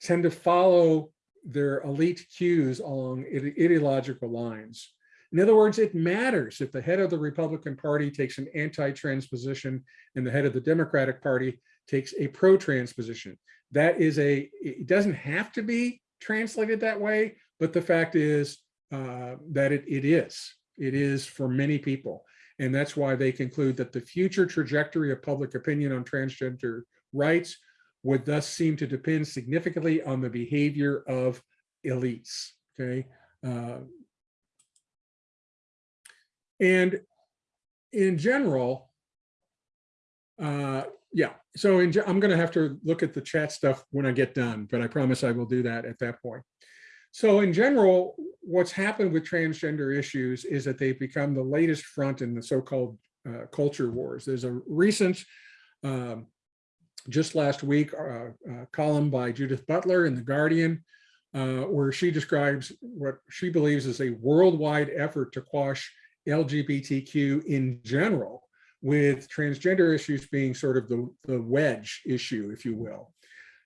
tend to follow their elite cues along ide ideological lines. In other words, it matters if the head of the Republican Party takes an anti-trans position and the head of the Democratic Party takes a pro-trans position. That is a, it doesn't have to be translated that way, but the fact is uh, that it, it is. It is for many people. And that's why they conclude that the future trajectory of public opinion on transgender rights would thus seem to depend significantly on the behavior of elites, okay? Uh, and in general, uh, yeah, so in, I'm going to have to look at the chat stuff when I get done, but I promise I will do that at that point. So in general, what's happened with transgender issues is that they've become the latest front in the so-called uh, culture wars. There's a recent, um, just last week, uh, uh, column by Judith Butler in The Guardian, uh, where she describes what she believes is a worldwide effort to quash LGBTQ in general, with transgender issues being sort of the, the wedge issue, if you will.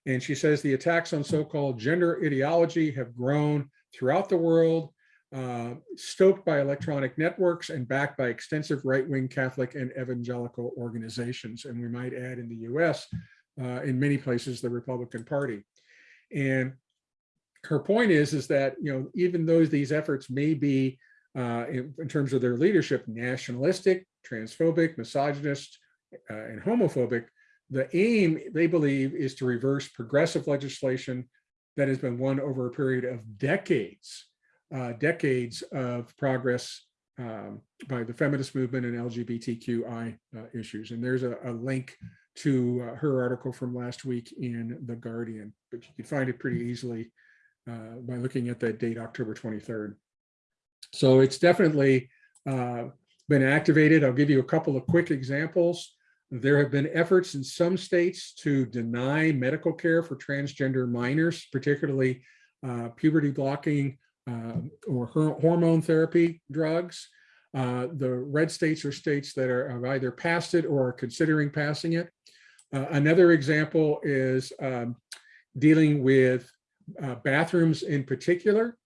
And she says the attacks on so-called gender ideology have grown throughout the world, uh, stoked by electronic networks and backed by extensive right-wing Catholic and evangelical organizations. And we might add in the US, uh, in many places, the Republican Party. And her point is, is that, you know, even though these efforts may be, uh, in, in, terms of their leadership, nationalistic, transphobic, misogynist, uh, and homophobic, the aim, they believe, is to reverse progressive legislation that has been won over a period of decades, uh, decades of progress um, by the feminist movement and LGBTQI uh, issues. And there's a, a link to uh, her article from last week in The Guardian, but you can find it pretty easily uh, by looking at that date, October 23rd. So it's definitely uh, been activated. I'll give you a couple of quick examples. There have been efforts in some states to deny medical care for transgender minors, particularly uh, puberty blocking uh, or hormone therapy drugs. Uh, the red states are states that are, have either passed it or are considering passing it. Uh, another example is um, dealing with uh, bathrooms in particular.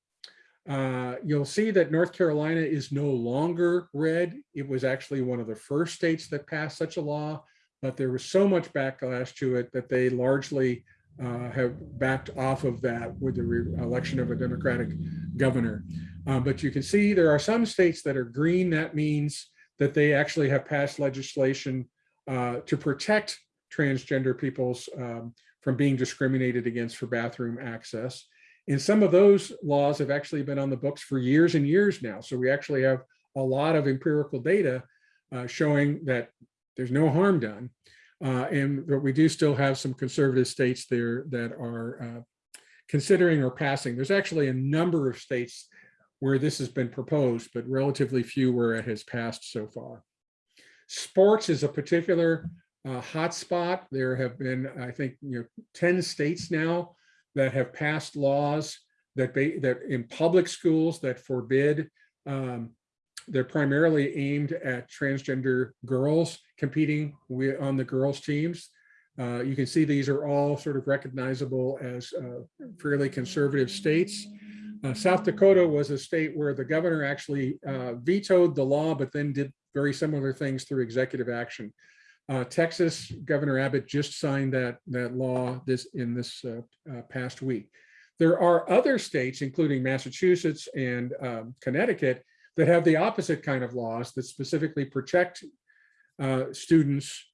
Uh, you'll see that North Carolina is no longer red. It was actually one of the first states that passed such a law, but there was so much backlash to it that they largely uh, have backed off of that with the election of a Democratic governor. Um, but you can see there are some states that are green. That means that they actually have passed legislation uh, to protect transgender peoples um, from being discriminated against for bathroom access. And some of those laws have actually been on the books for years and years now. So we actually have a lot of empirical data uh, showing that there's no harm done. Uh, and but we do still have some conservative states there that are uh, considering or passing. There's actually a number of states where this has been proposed, but relatively few where it has passed so far. Sports is a particular uh, hotspot. There have been, I think, you know, 10 states now that have passed laws that that in public schools that forbid um, they're primarily aimed at transgender girls competing on the girls teams. Uh, you can see these are all sort of recognizable as uh, fairly conservative states. Uh, South Dakota was a state where the governor actually uh, vetoed the law, but then did very similar things through executive action. Uh, Texas, Governor Abbott just signed that, that law this in this uh, uh, past week. There are other states, including Massachusetts and um, Connecticut, that have the opposite kind of laws that specifically protect uh, students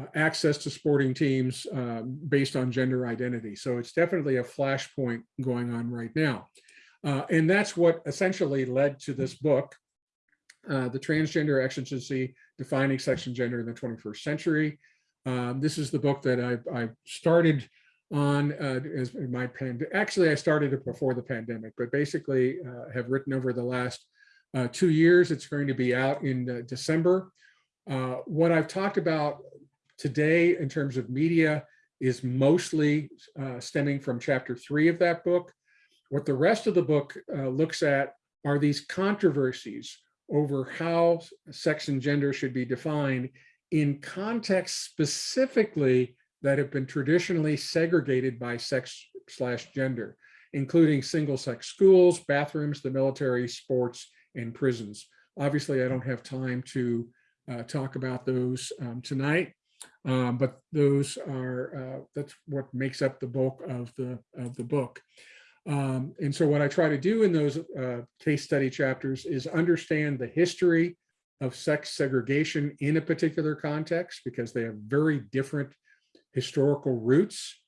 uh, access to sporting teams um, based on gender identity. So it's definitely a flashpoint going on right now. Uh, and that's what essentially led to this book, The Transgender Exigency Defining Sex and Gender in the 21st Century. Um, this is the book that I, I started on uh, as my pandemic. Actually, I started it before the pandemic, but basically uh, have written over the last uh, two years. It's going to be out in uh, December. Uh, what I've talked about today in terms of media is mostly uh, stemming from chapter three of that book. What the rest of the book looks at are these controversies over how sex and gender should be defined in contexts specifically that have been traditionally segregated by sex slash gender, including single sex schools, bathrooms, the military, sports, and prisons. Obviously, I don't have time to uh, talk about those um, tonight, um, but those are, uh, that's what makes up the bulk of the, of the book. Um, and so what I try to do in those uh, case study chapters is understand the history of sex segregation in a particular context because they have very different historical roots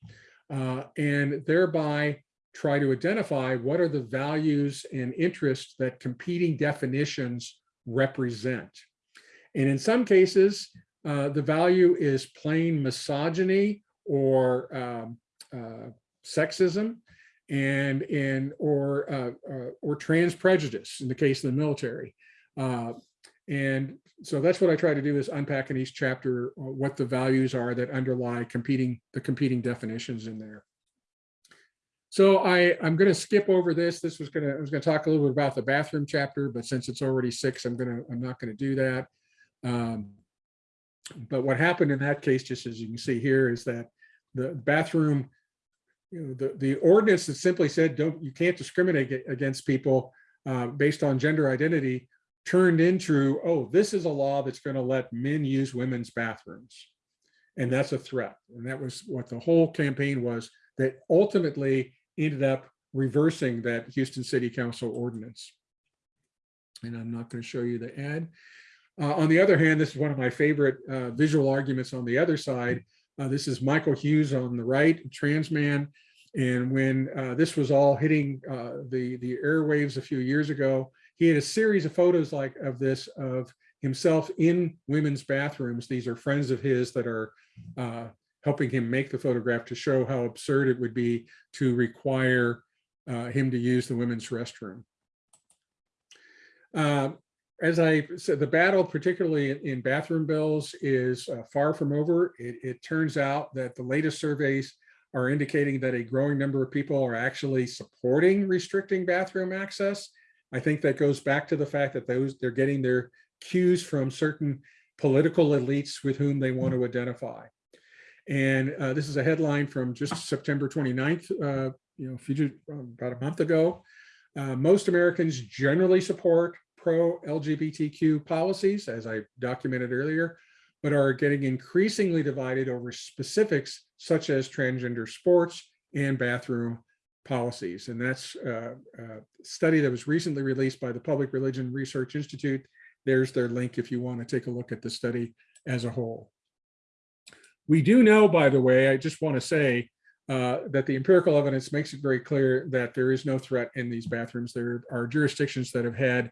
uh, and thereby try to identify what are the values and interests that competing definitions represent. And in some cases, uh, the value is plain misogyny or um, uh, sexism and in or uh, uh, or trans prejudice in the case of the military. Uh, and so that's what I try to do is unpack in each chapter uh, what the values are that underlie competing the competing definitions in there. So I, I'm going to skip over this. This was going to, I was going to talk a little bit about the bathroom chapter, but since it's already six, I'm going to, I'm not going to do that. Um, but what happened in that case, just as you can see here, is that the bathroom, you know, the, the ordinance that simply said, don't, you can't discriminate against people uh, based on gender identity turned into, oh, this is a law that's going to let men use women's bathrooms. And that's a threat. And that was what the whole campaign was that ultimately ended up reversing that Houston City Council ordinance. And I'm not going to show you the ad. Uh, on the other hand, this is one of my favorite uh, visual arguments on the other side. Uh, this is Michael Hughes on the right, trans man. And when uh, this was all hitting uh, the, the airwaves a few years ago, he had a series of photos like of this of himself in women's bathrooms. These are friends of his that are uh, helping him make the photograph to show how absurd it would be to require uh, him to use the women's restroom. As I said, the battle, particularly in bathroom bills, is uh, far from over. It, it turns out that the latest surveys are indicating that a growing number of people are actually supporting restricting bathroom access. I think that goes back to the fact that those they're getting their cues from certain political elites with whom they want to identify. And uh, this is a headline from just September 29th, uh, you know, few, about a month ago. Uh, most Americans generally support pro-LGBTQ policies, as I documented earlier, but are getting increasingly divided over specifics such as transgender sports and bathroom policies. And that's a, a study that was recently released by the Public Religion Research Institute. There's their link if you want to take a look at the study as a whole. We do know, by the way, I just want to say uh, that the empirical evidence makes it very clear that there is no threat in these bathrooms. There are jurisdictions that have had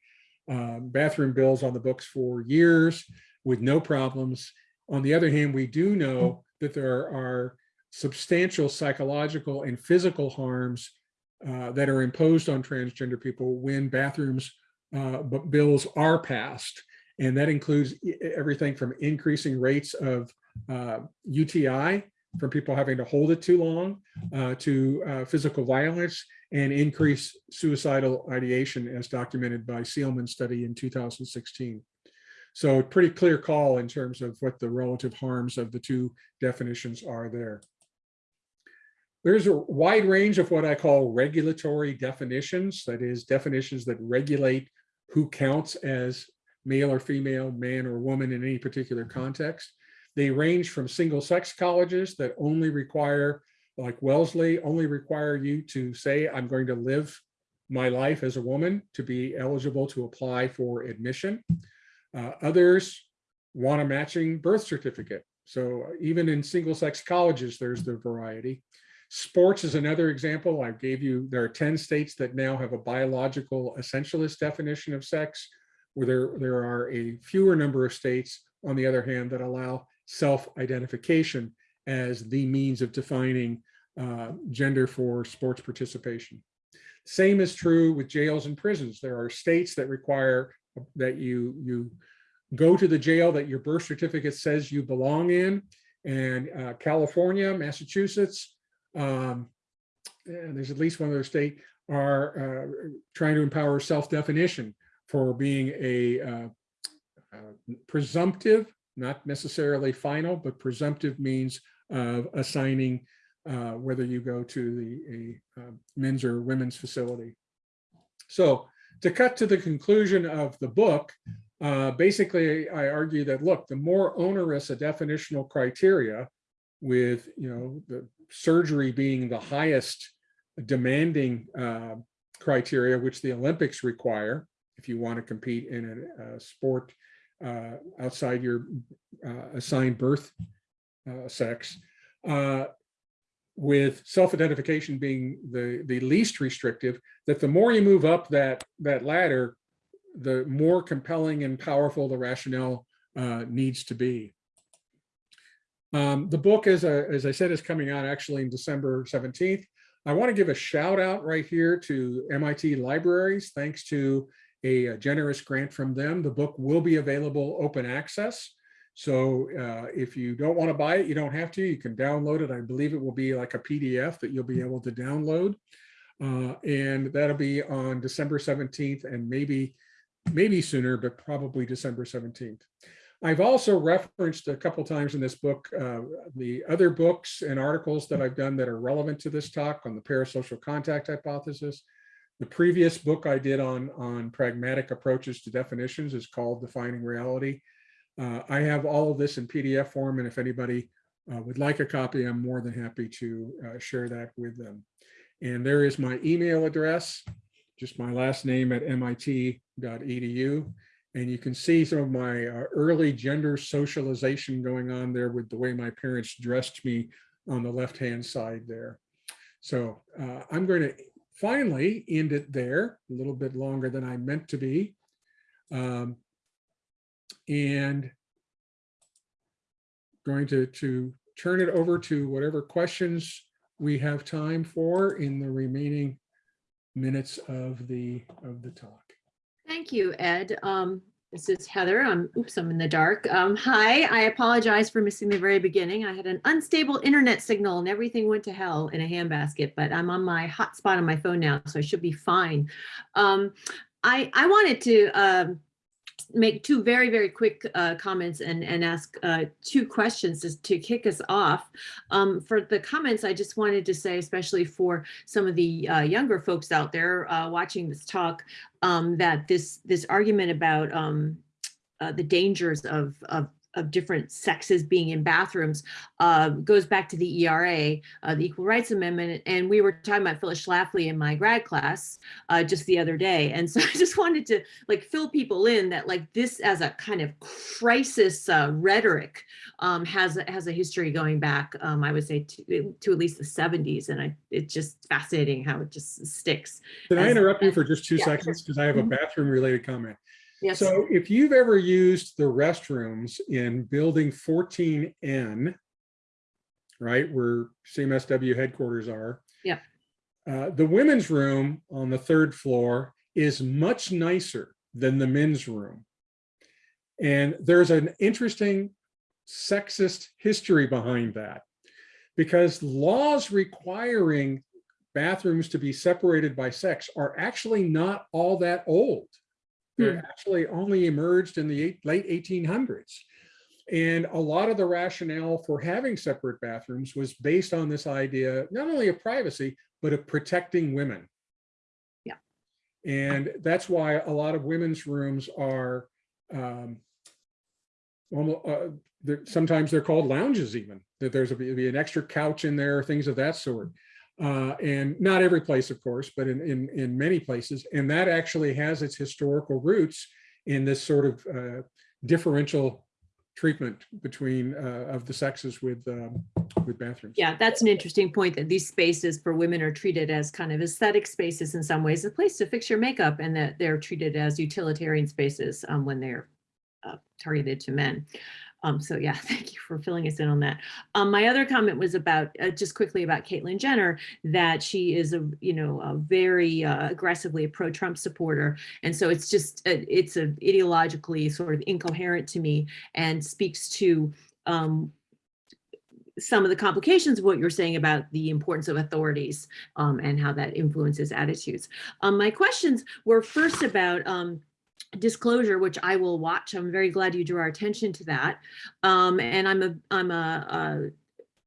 um, bathroom bills on the books for years with no problems. On the other hand, we do know that there are substantial psychological and physical harms uh, that are imposed on transgender people when bathrooms uh, bills are passed. And that includes everything from increasing rates of uh, UTI from people having to hold it too long uh, to uh, physical violence and increased suicidal ideation as documented by Seelman study in 2016. So pretty clear call in terms of what the relative harms of the two definitions are there. There's a wide range of what I call regulatory definitions, that is definitions that regulate who counts as male or female, man or woman in any particular context. They range from single sex colleges that only require, like Wellesley, only require you to say, I'm going to live my life as a woman to be eligible to apply for admission. Uh, others want a matching birth certificate. So even in single sex colleges, there's the variety. Sports is another example. I gave you, there are 10 states that now have a biological essentialist definition of sex, where there, there are a fewer number of states, on the other hand, that allow self-identification as the means of defining uh, gender for sports participation. Same is true with jails and prisons. There are states that require that you, you go to the jail that your birth certificate says you belong in. And uh, California, Massachusetts, um, and there's at least one other state, are uh, trying to empower self-definition for being a uh, uh, presumptive, not necessarily final, but presumptive means of assigning uh, whether you go to the a, uh, men's or women's facility. So to cut to the conclusion of the book, uh, basically, I argue that, look, the more onerous a definitional criteria with, you know, the surgery being the highest demanding uh, criteria, which the Olympics require, if you want to compete in a, a sport uh, outside your uh, assigned birth uh, sex, uh, with self-identification being the, the least restrictive, that the more you move up that, that ladder, the more compelling and powerful the rationale uh, needs to be. Um, the book, as, I- as I said, is coming out actually in December 17th. I want to give a shout out right here to MIT Libraries. Thanks to a, a generous grant from them, the book will be available open access. So uh, if you don't want to buy it, you don't have to. You can download it. I believe it will be like a PDF that you'll be able to download. Uh, and that'll be on December 17th and maybe, maybe sooner, but probably December 17th. I've also referenced a couple times in this book uh, the other books and articles that I've done that are relevant to this talk on the parasocial contact hypothesis. The previous book I did on, on pragmatic approaches to definitions is called Defining Reality. Uh, I have all of this in PDF form, and if anybody uh, would like a copy, I'm more than happy to uh, share that with them. And there is my email address, just my last name at mit.edu. And you can see some of my uh, early gender socialization going on there with the way my parents dressed me on the left-hand side there. So uh, I'm going to finally end it there, a little bit longer than I meant to be. Um, and going to, to turn it over to whatever questions we have time for in the remaining minutes of the, of the talk. Thank you, Ed. Um, this is Heather. I'm, oops, I'm in the dark. Um, hi, I apologize for missing the very beginning. I had an unstable internet signal and everything went to hell in a handbasket, but I'm on my hotspot on my phone now, so I should be fine. Um, I, I wanted to um, make two very, very quick uh, comments and, and ask uh, two questions to, to kick us off. Um, for the comments, I just wanted to say, especially for some of the uh, younger folks out there uh, watching this talk, um, that this this argument about um, uh, the dangers of, of of different sexes being in bathrooms uh, goes back to the ERA, uh, the Equal Rights Amendment. And we were talking about Phyllis Schlafly in my grad class uh, just the other day. And so I just wanted to like fill people in that like this as a kind of crisis uh, rhetoric um, has, a- has a history going back, um, I would say to, to at least the 70s. And I, it's just fascinating how it just sticks. Can I interrupt you for just two Yeah, seconds? Because I have a Mhm. bathroom related comment. Yes. So if you've ever used the restrooms in building 14N, right, where CMSW headquarters are. Yeah. uh, the women's room on the third floor is much nicer than the men's room. And there's an interesting sexist history behind that. Because laws requiring bathrooms to be separated by sex are actually not all that old. They're actually only emerged in the eight- late 1800s. And a lot of the rationale for having separate bathrooms was based on this idea, not only of privacy, but of protecting women. Yeah. And that's why a lot of women's rooms are, um, almo- uh, they're- sometimes they're called lounges even, that there's a, be an extra couch in there, things of that sort. Uh, and not every place, of course, but in, in, in many places. And that actually has its historical roots in this sort of uh, differential treatment between uh, of the sexes with um, with bathrooms. Yeah, that's an interesting point that these spaces for women are treated as kind of aesthetic spaces in some ways, a place to fix your makeup and that they're treated as utilitarian spaces um, when they're uh, targeted to men. Um, so yeah, thank you for filling us in on that. Um, my other comment was about, uh, just quickly about Caitlyn Jenner, that she is a, you know, a very uh, aggressively a pro-Trump supporter. And so it's just, uh, it's a ideologically sort of incoherent to me and speaks to um, some of the complications of what you're saying about the importance of authorities um, and how that influences attitudes. Um, my questions were first about um, disclosure, which I will watch. I'm very glad you drew our attention to that. Um, and I'm a I'm a, a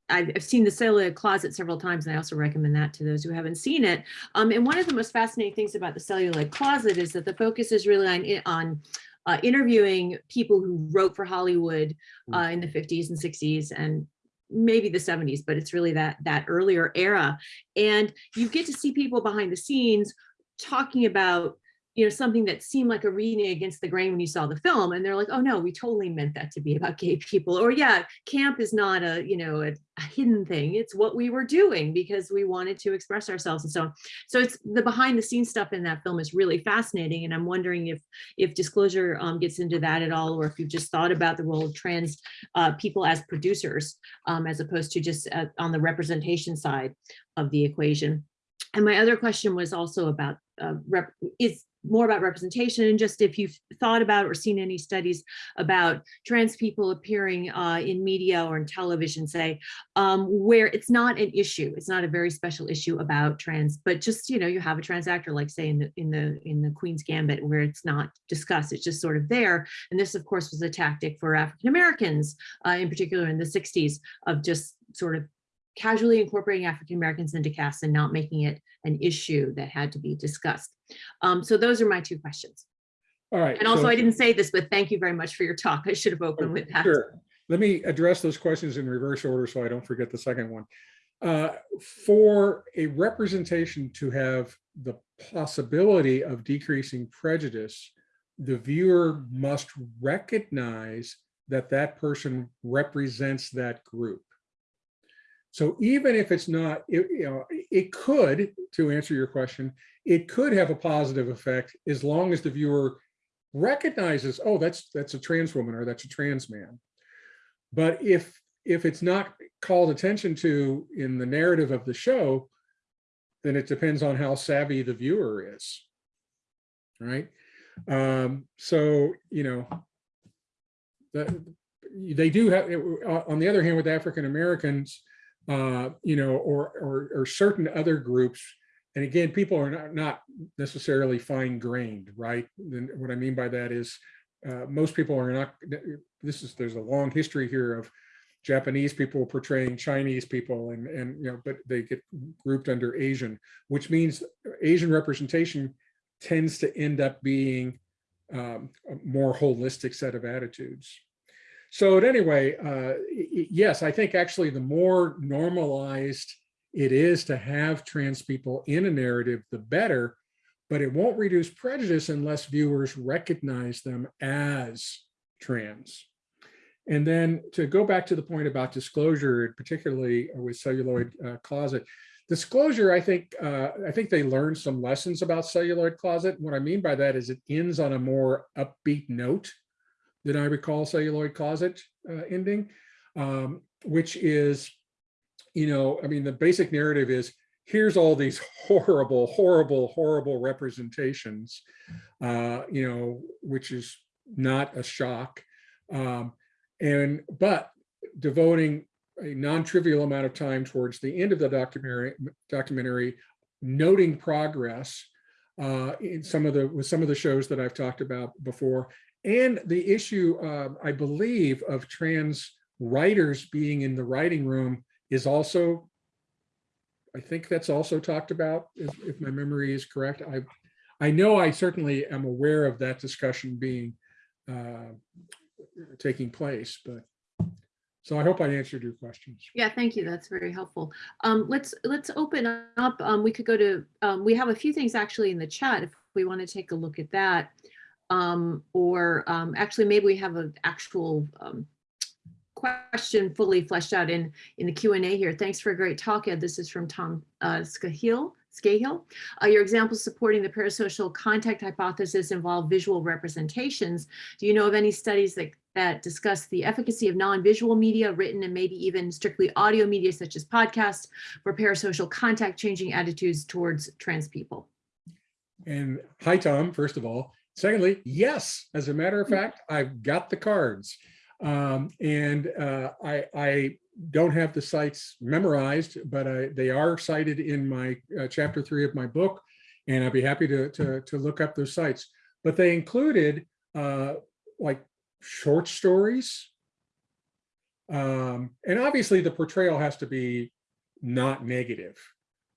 I've, seen the celluloid closet several times, and I also recommend that to those who haven't seen it. Um, and one of the most fascinating things about the celluloid closet is that the focus is really on, on uh, interviewing people who wrote for Hollywood uh, in the 50s and 60s and maybe the 70s, but it's really that that earlier era. And you get to see people behind the scenes talking about you know something that seemed like a reading against the grain when you saw the film and they're like oh no we totally meant that to be about gay people or yeah camp is not a you know a, a hidden thing it's what we were doing because we wanted to express ourselves and so on. So it's the behind the scenes stuff in that film is really fascinating and i'm wondering if if disclosure um, gets into that at all or if you've just thought about the role of trans uh, people as producers um, as opposed to just uh, on the representation side of the equation. And my other question was also about uh, rep- is more about representation and just if you've thought about or seen any studies about trans people appearing uh, in media or in television, say, um, where it's not an issue, it's not a very special issue about trans, but just you know, you have a trans actor, like say in the in the in the Queen's Gambit, where it's not discussed, it's just sort of there. And this, of course, was a tactic for African Americans, uh, in particular in the '60s, of just sort of casually incorporating African Americans into casts and not making it an issue that had to be discussed. Um, so those are my two questions. All right. And also, so- I didn't say this, but thank you very much for your talk. I should have opened with that. Sure. Let me address those questions in reverse order so I don't forget the second one. Uh, For a representation to have the possibility of decreasing prejudice, the viewer must recognize that that person represents that group. So even if it's not, it, you know, it could, to answer your question, it could have a positive effect as long as the viewer recognizes, oh, that's that's a trans woman or that's a trans man. But if if it's not called attention to in the narrative of the show, then it depends on how savvy the viewer is. Right. Um, so, you know, they do have, on the other hand, with African Americans, uh, you know, or, or or certain other groups, and again, people are not, not necessarily fine grained, right? And what I mean by that is uh, most people are not, this is, there's a long history here of Japanese people portraying Chinese people and, and, you know, but they get grouped under Asian, which means Asian representation tends to end up being um, a more holistic set of attitudes. So at anyway, uh, yes, I think actually the more normalized it is to have trans people in a narrative, the better, but it won't reduce prejudice unless viewers recognize them as trans. And then to go back to the point about disclosure, particularly with celluloid uh, closet, disclosure, I think, uh, I think they learned some lessons about celluloid closet. What I mean by that is it ends on a more upbeat note than I recall celluloid closet uh, ending, um, which is, you know, I mean, the basic narrative is here's all these horrible, horrible, horrible representations, uh, you know, which is not a shock. Um, and but devoting a non-trivial amount of time towards the end of the documentary, documentary, noting progress uh, in some of the with some of the shows that I've talked about before, and the issue, uh, I believe, of trans writers being in the writing room is also, I think that's also talked about, if, if my memory is correct. I, I know I certainly am aware of that discussion being uh, taking place, but so I hope I answered your questions. Yeah, thank you. That's very helpful. Um, let's let's open up. Um, we could go to. Um, we have a few things actually in the chat if we want to take a look at that. Um, or um, actually, maybe we have an actual um, question fully fleshed out in in the Q and A here. Thanks for a great talk, Ed. This is from Tom uh, Scahill. Scahill. Uh, your examples supporting the parasocial contact hypothesis involve visual representations. Do you know of any studies that, that discuss the efficacy of non-visual media, written and maybe even strictly audio media such as podcasts for parasocial contact changing attitudes towards trans people? And hi, Tom, first of all. Secondly, yes, as a matter of fact, I've got the cards. Um, and uh, I, I don't have the sites memorized, but I, they are cited in my uh, chapter three of my book. And I'd be happy to, to, to look up those sites. But they included uh, like short stories, Um, and obviously the portrayal has to be not negative,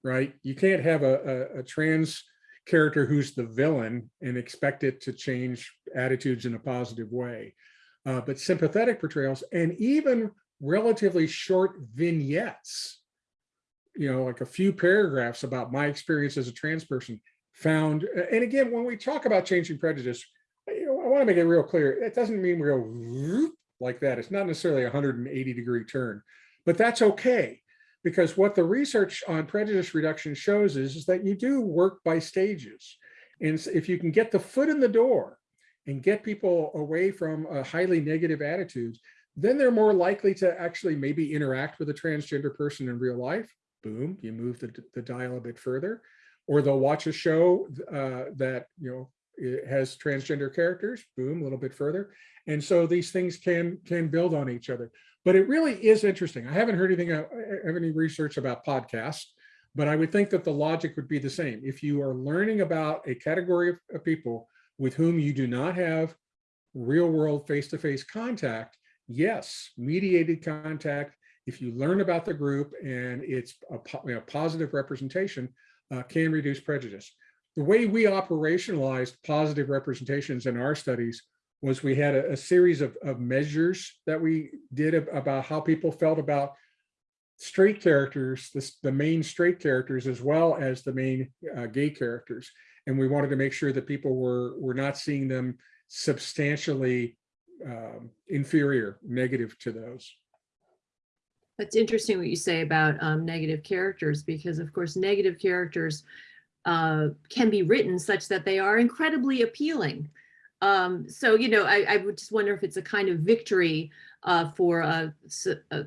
right? You can't have a, a, a trans character who's the villain and expect it to change attitudes in a positive way. Uh, but sympathetic portrayals and even relatively short vignettes, you know, like a few paragraphs about my experience as a trans person found. And again, when we talk about changing prejudice, you know, I want to make it real clear. It doesn't mean we go like that. It's not necessarily a 180 degree turn, but that's okay. Because what the research on prejudice reduction shows is, is that you do work by stages. And if you can get the foot in the door and get people away from a highly negative attitudes, then they're more likely to actually maybe interact with a transgender person in real life. Boom, you move the, the dial a bit further. Or they'll watch a show uh, that, you know, it has transgender characters, boom, a little bit further. And so these things can can build on each other. But it really is interesting. I haven't heard anything, uh, have any research about podcasts, but I would think that the logic would be the same. If you are learning about a category of, of people with whom you do not have real world face-to-face contact, yes, mediated contact, if you learn about the group and it's a, know, positive representation, uh, can reduce prejudice. The way we operationalized positive representations in our studies was we had a, a series of, of measures that we did about how people felt about straight characters, this, the main straight characters, as well as the main uh, gay characters. And we wanted to make sure that people were, were not seeing them substantially um, inferior, negative to those. That's interesting what you say about um, negative characters, because of course, negative characters uh, can be written such that they are incredibly appealing. Um, so, you know, I, I, would just wonder if it's a kind of victory uh, for a, a,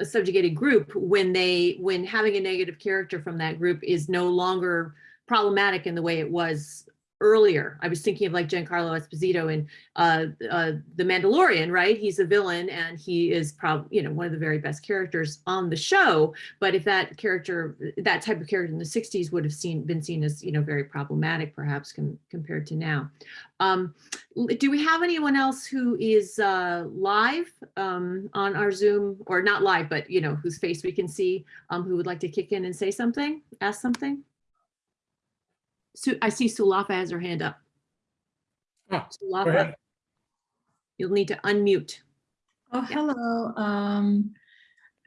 a, subjugated group when they, when having a negative character from that group is no longer problematic in the way it was earlier. I was thinking of like Giancarlo Esposito in uh, uh, The Mandalorian, right? He's a villain and he is probably, you know, one of the very best characters on the show. But if that character, that type of character in the 60s would have seen been seen as, you know, very problematic, perhaps com compared to now. Um, do we have anyone else who is uh, live um, on our Zoom or not live, but, you know, whose face we can see, um, who would like to kick in and say something, ask something? Su I see Sulafa has her hand up. Ah, Sulafa, you'll need to unmute. Oh, hello. Um,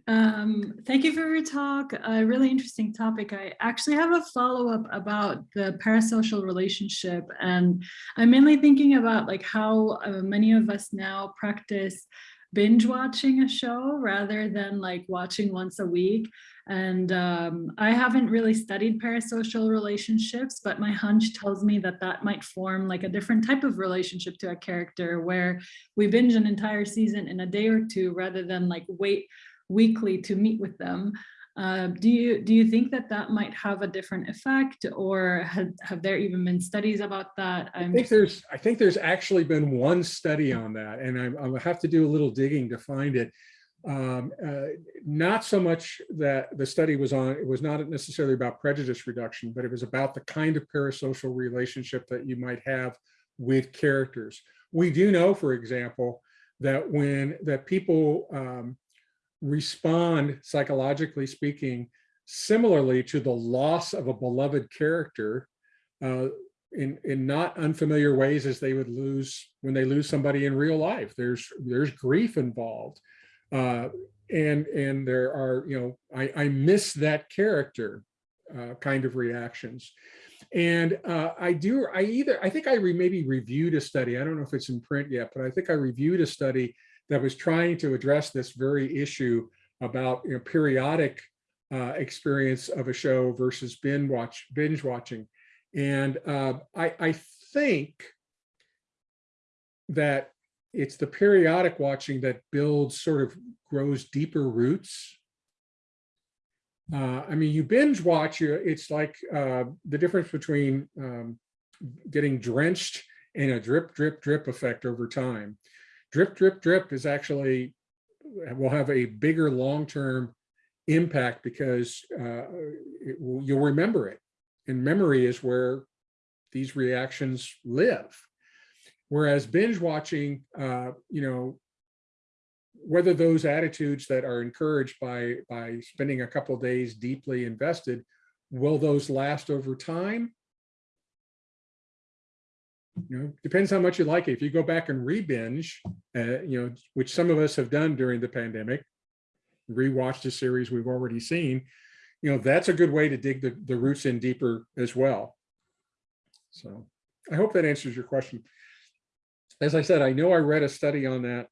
um, thank you for your talk. A really interesting topic. I actually have a follow-up about the parasocial relationship, and I'm mainly thinking about like how uh, many of us now practice binge watching a show rather than like watching once a week. And um, I haven't really studied parasocial relationships, but my hunch tells me that that might form like a different type of relationship to a character where we binge an entire season in a day or two rather than like wait weekly to meet with them. Uh, do you do you think that that might have a different effect, or have, have there even been studies about that? I'm i think there's I think there's actually been one study on that, and I, I'll have to do a little digging to find it. Um, uh, not so much that the study was on, it was not necessarily about prejudice reduction, but it was about the kind of parasocial relationship that you might have with characters. We do know, for example, that when that people um, respond, psychologically speaking, similarly to the loss of a beloved character uh, in, in not unfamiliar ways as they would lose when they lose somebody in real life. There's, there's grief involved. Uh, and, and there are, you know, I, I miss that character uh, kind of reactions. And uh, I do, I either, I think I re, maybe reviewed a study, I don't know if it's in print yet, but I think I reviewed a study that was trying to address this very issue about you know, periodic uh, experience of a show versus binge watch binge watching. And uh, I, I think that it's the periodic watching that builds sort of grows deeper roots. Uh, I mean, you binge watch, it's like uh, the difference between um, getting drenched and a drip, drip, drip effect over time drip, drip, drip is actually, will have a bigger long-term impact because uh, you'll remember it. And memory is where these reactions live. Whereas binge watching, uh, you know, whether those attitudes that are encouraged by, by spending a couple days deeply invested, will those last over time? You know, depends how much you like it. If you go back and re-binge, uh, you know, which some of us have done during the pandemic, rewatch the series we've already seen, you know, that's a good way to dig the, the roots in deeper as well. So I hope that answers your question. As I said, I know I read a study on that.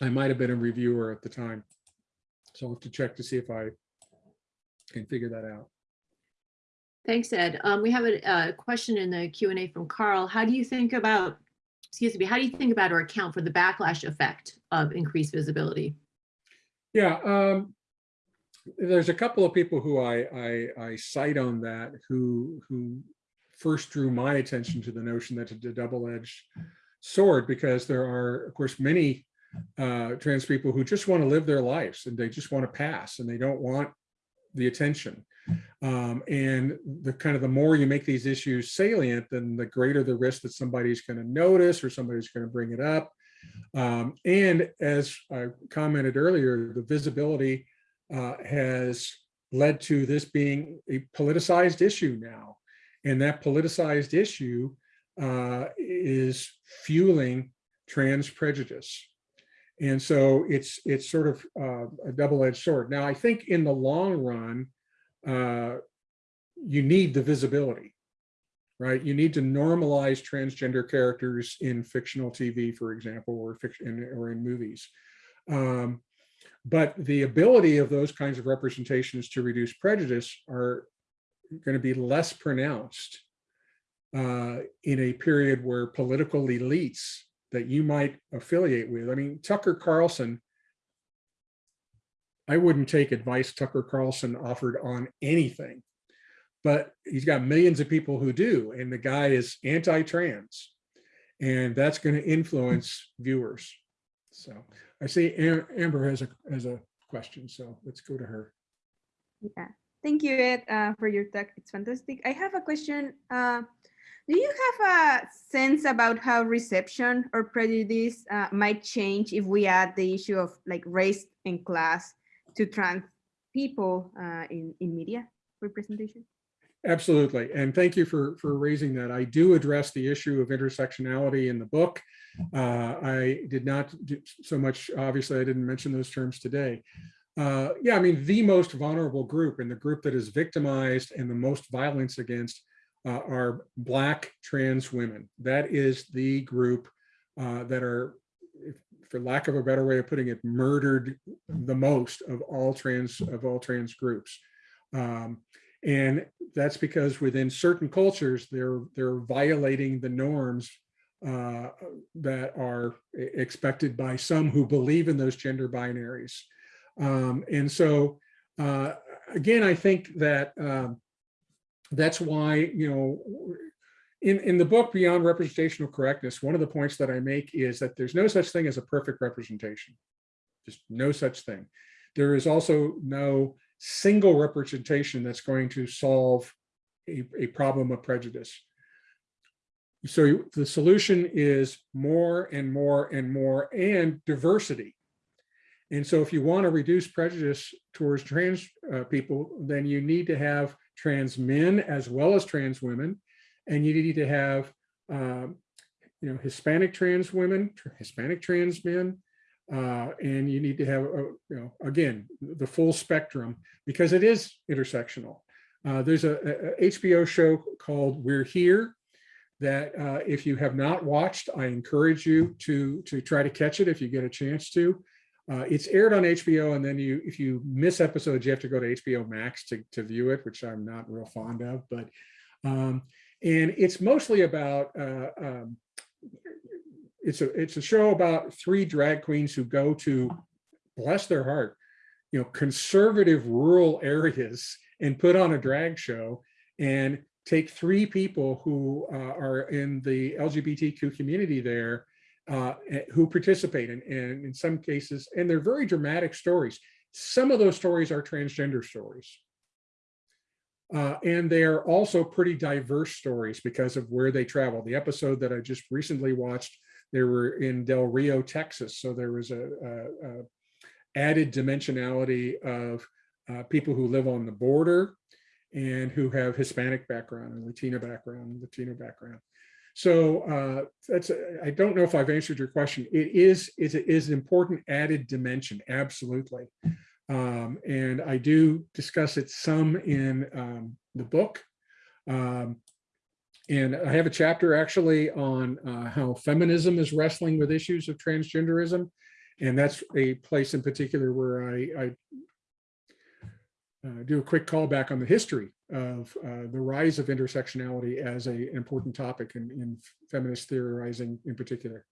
I might have been a reviewer at the time. So I'll have to check to see if I can figure that out. Thanks, Ed. Um, we have a, a question in the Q and A from Carl. How do you think about, excuse me, how do you think about or account for the backlash effect of increased visibility? Yeah, um, there's a couple of people who I, I, I cite on that who, who first drew my attention to the notion that it's a double-edged sword because there are, of course, many uh, trans people who just want to live their lives and they just want to pass and they don't want the attention. Um, and the kind of the more you make these issues salient, then the greater the risk that somebody's going to notice or somebody's going to bring it up. Um, and as I commented earlier, the visibility uh, has led to this being a politicized issue now. And that politicized issue uh, is fueling trans prejudice. And so it's it's sort of uh, a double-edged sword. Now, I think in the long run, uh, you need the visibility, right? You need to normalize transgender characters in fictional TV, for example, or fiction or in movies. Um, but the ability of those kinds of representations to reduce prejudice are going to be less pronounced uh, in a period where political elites that you might affiliate with. I mean, Tucker Carlson, I wouldn't take advice Tucker Carlson offered on anything, but he's got millions of people who do, and the guy is anti-trans, and that's going to influence viewers. So I see Amber has a has a question, so let's go to her. Yeah, thank you, Ed, uh, for your talk. It's fantastic. I have a question. Uh, do you have a sense about how reception or prejudice uh, might change if we add the issue of like race and class to trans people uh, in, in media representation? Absolutely. And thank you for, for raising that. I do address the issue of intersectionality in the book. Uh, I did not do so much, obviously I didn't mention those terms today. Uh, yeah, I mean, the most vulnerable group and the group that is victimized and the most violence against uh, are Black trans women. That is the group uh, that are, for lack of a better way of putting it, murdered the most of all trans of all trans groups. Um, and that's because within certain cultures, they're they're violating the norms uh, that are expected by some who believe in those gender binaries. Um, and so, uh, again, I think that um, that's why, you know, in, in the book Beyond Representational Correctness, one of the points that I make is that there's no such thing as a perfect representation, just no such thing. There is also no single representation that's going to solve a, a problem of prejudice. So the solution is more and more and more and diversity. And so if you want to reduce prejudice towards trans uh, people, then you need to have trans men as well as trans women. And you need to have, um, you know, Hispanic trans women, Hispanic trans men, uh, and you need to have, uh, you know, again, the full spectrum because it is intersectional. Uh, there's a, a, HBO show called We're Here that uh, if you have not watched, I encourage you to, to try to catch it if you get a chance to. Uh, it's aired on HBO, and then you, if you miss episodes, you have to go to HBO Max to, to view it, which I'm not real fond of. But um, and it's mostly about uh, um, it's a it's a show about three drag queens who go to bless their heart, you know, conservative rural areas and put on a drag show and take three people who uh, are in the LGBTQ community there uh, eh, who participate and in some cases, and they're very dramatic stories. Some of those stories are transgender stories. Uh, and they are also pretty diverse stories because of where they travel. The episode that I just recently watched, they were in Del Rio, Texas. So there was a, a, added dimensionality of uh, people who live on the border and who have Hispanic background and Latino background, Latino background. So uh, that's, I don't know if I've answered your question. It is, it is an important added dimension, absolutely. Um, and I do discuss it some in um, the book. Um, and I have a chapter actually on uh, how feminism is wrestling with issues of transgenderism. And that's a place in particular where I, I uh, do a quick callback on the history of uh, the rise of intersectionality as a, an important topic in, in feminist theorizing in particular.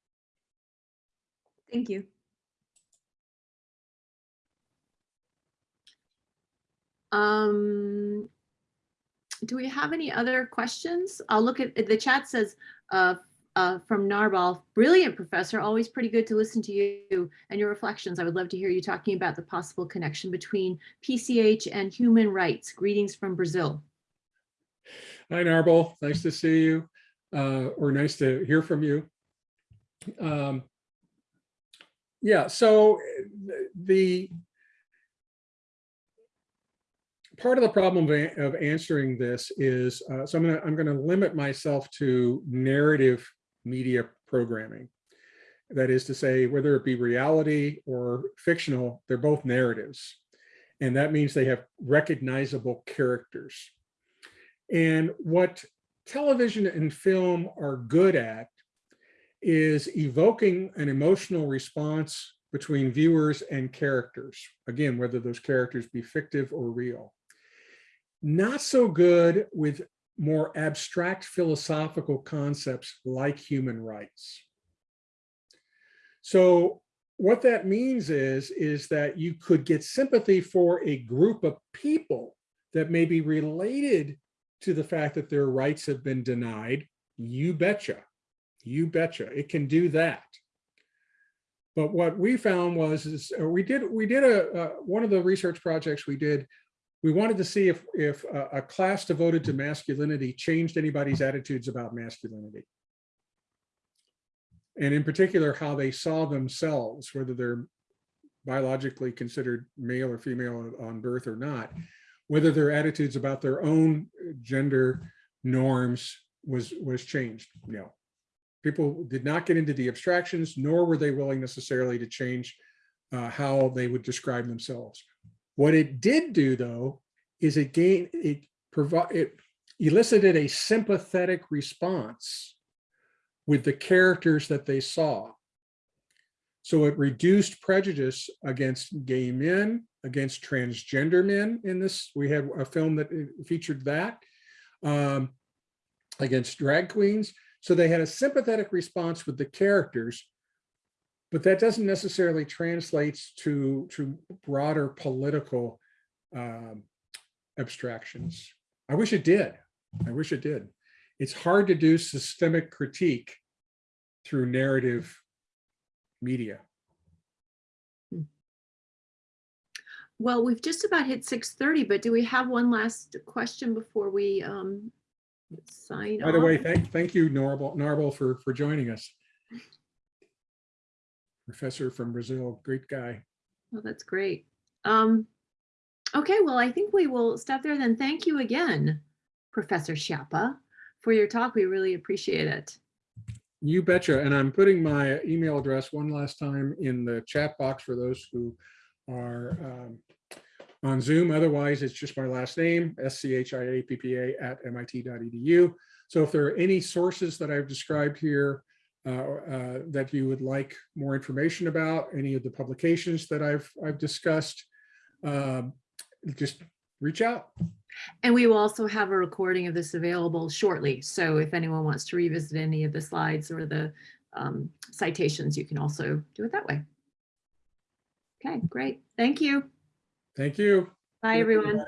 Thank you. Um, do we have any other questions? I'll look at, the chat says, uh, uh, from Narbal, brilliant professor, always pretty good to listen to you and your reflections. I would love to hear you talking about the possible connection between PCH and human rights. Greetings from Brazil. Hi, Narbal, Nice to see you, uh, or nice to hear from you. Um, yeah, so the part of the problem of, answering this is, uh, so I'm gonna, I'm gonna limit myself to narrative media programming. That is to say, whether it be reality or fictional, they're both narratives. And that means they have recognizable characters. And what television and film are good at is evoking an emotional response between viewers and characters. Again, whether those characters be fictive or real. Not so good with more abstract philosophical concepts like human rights. So what that means is, is that you could get sympathy for a group of people that may be related to the fact that their rights have been denied. You betcha, you betcha, it can do that. But what we found was, is uh, we did, we did a, uh, one of the research projects we did, we wanted to see if, if a, a class devoted to masculinity changed anybody's attitudes about masculinity. And in particular, how they saw themselves, whether they're biologically considered male or female on birth or not, whether their attitudes about their own gender norms was, was changed. No. People did not get into the abstractions, nor were they willing necessarily to change uh, how they would describe themselves. What it did do, though, is it gained it it elicited a sympathetic response with the characters that they saw. So it reduced prejudice against gay men, against transgender men in this. We had a film that uh, featured that um, against drag queens. So they had a sympathetic response with the characters, but that doesn't necessarily translate to, to broader political um, abstractions. I wish it did. I wish it did. It's hard to do systemic critique through narrative media. Well, we've just about hit 6:30, but do we have one last question before we um, sign off? By the way, thank, thank you, Norval, Narvel, for, for joining us. Professor from Brazil, great guy. Oh, that's great. Um, okay, well, I think we will stop there then. Thank you again, Professor Schiappa, for your talk. We really appreciate it. You betcha. And I'm putting my email address one last time in the chat box for those who are um, on Zoom. Otherwise, it's just my last name, S-C-H-I-A-P-P-A at MIT.edu. So if there are any sources that I've described here that you would like more information about, any of the publications that I've, I've discussed, um, just reach out. And we will also have a recording of this available shortly. So if anyone wants to revisit any of the slides or the um, citations, you can also do it that way. Okay, great. Thank you. Thank you. Bye, everyone.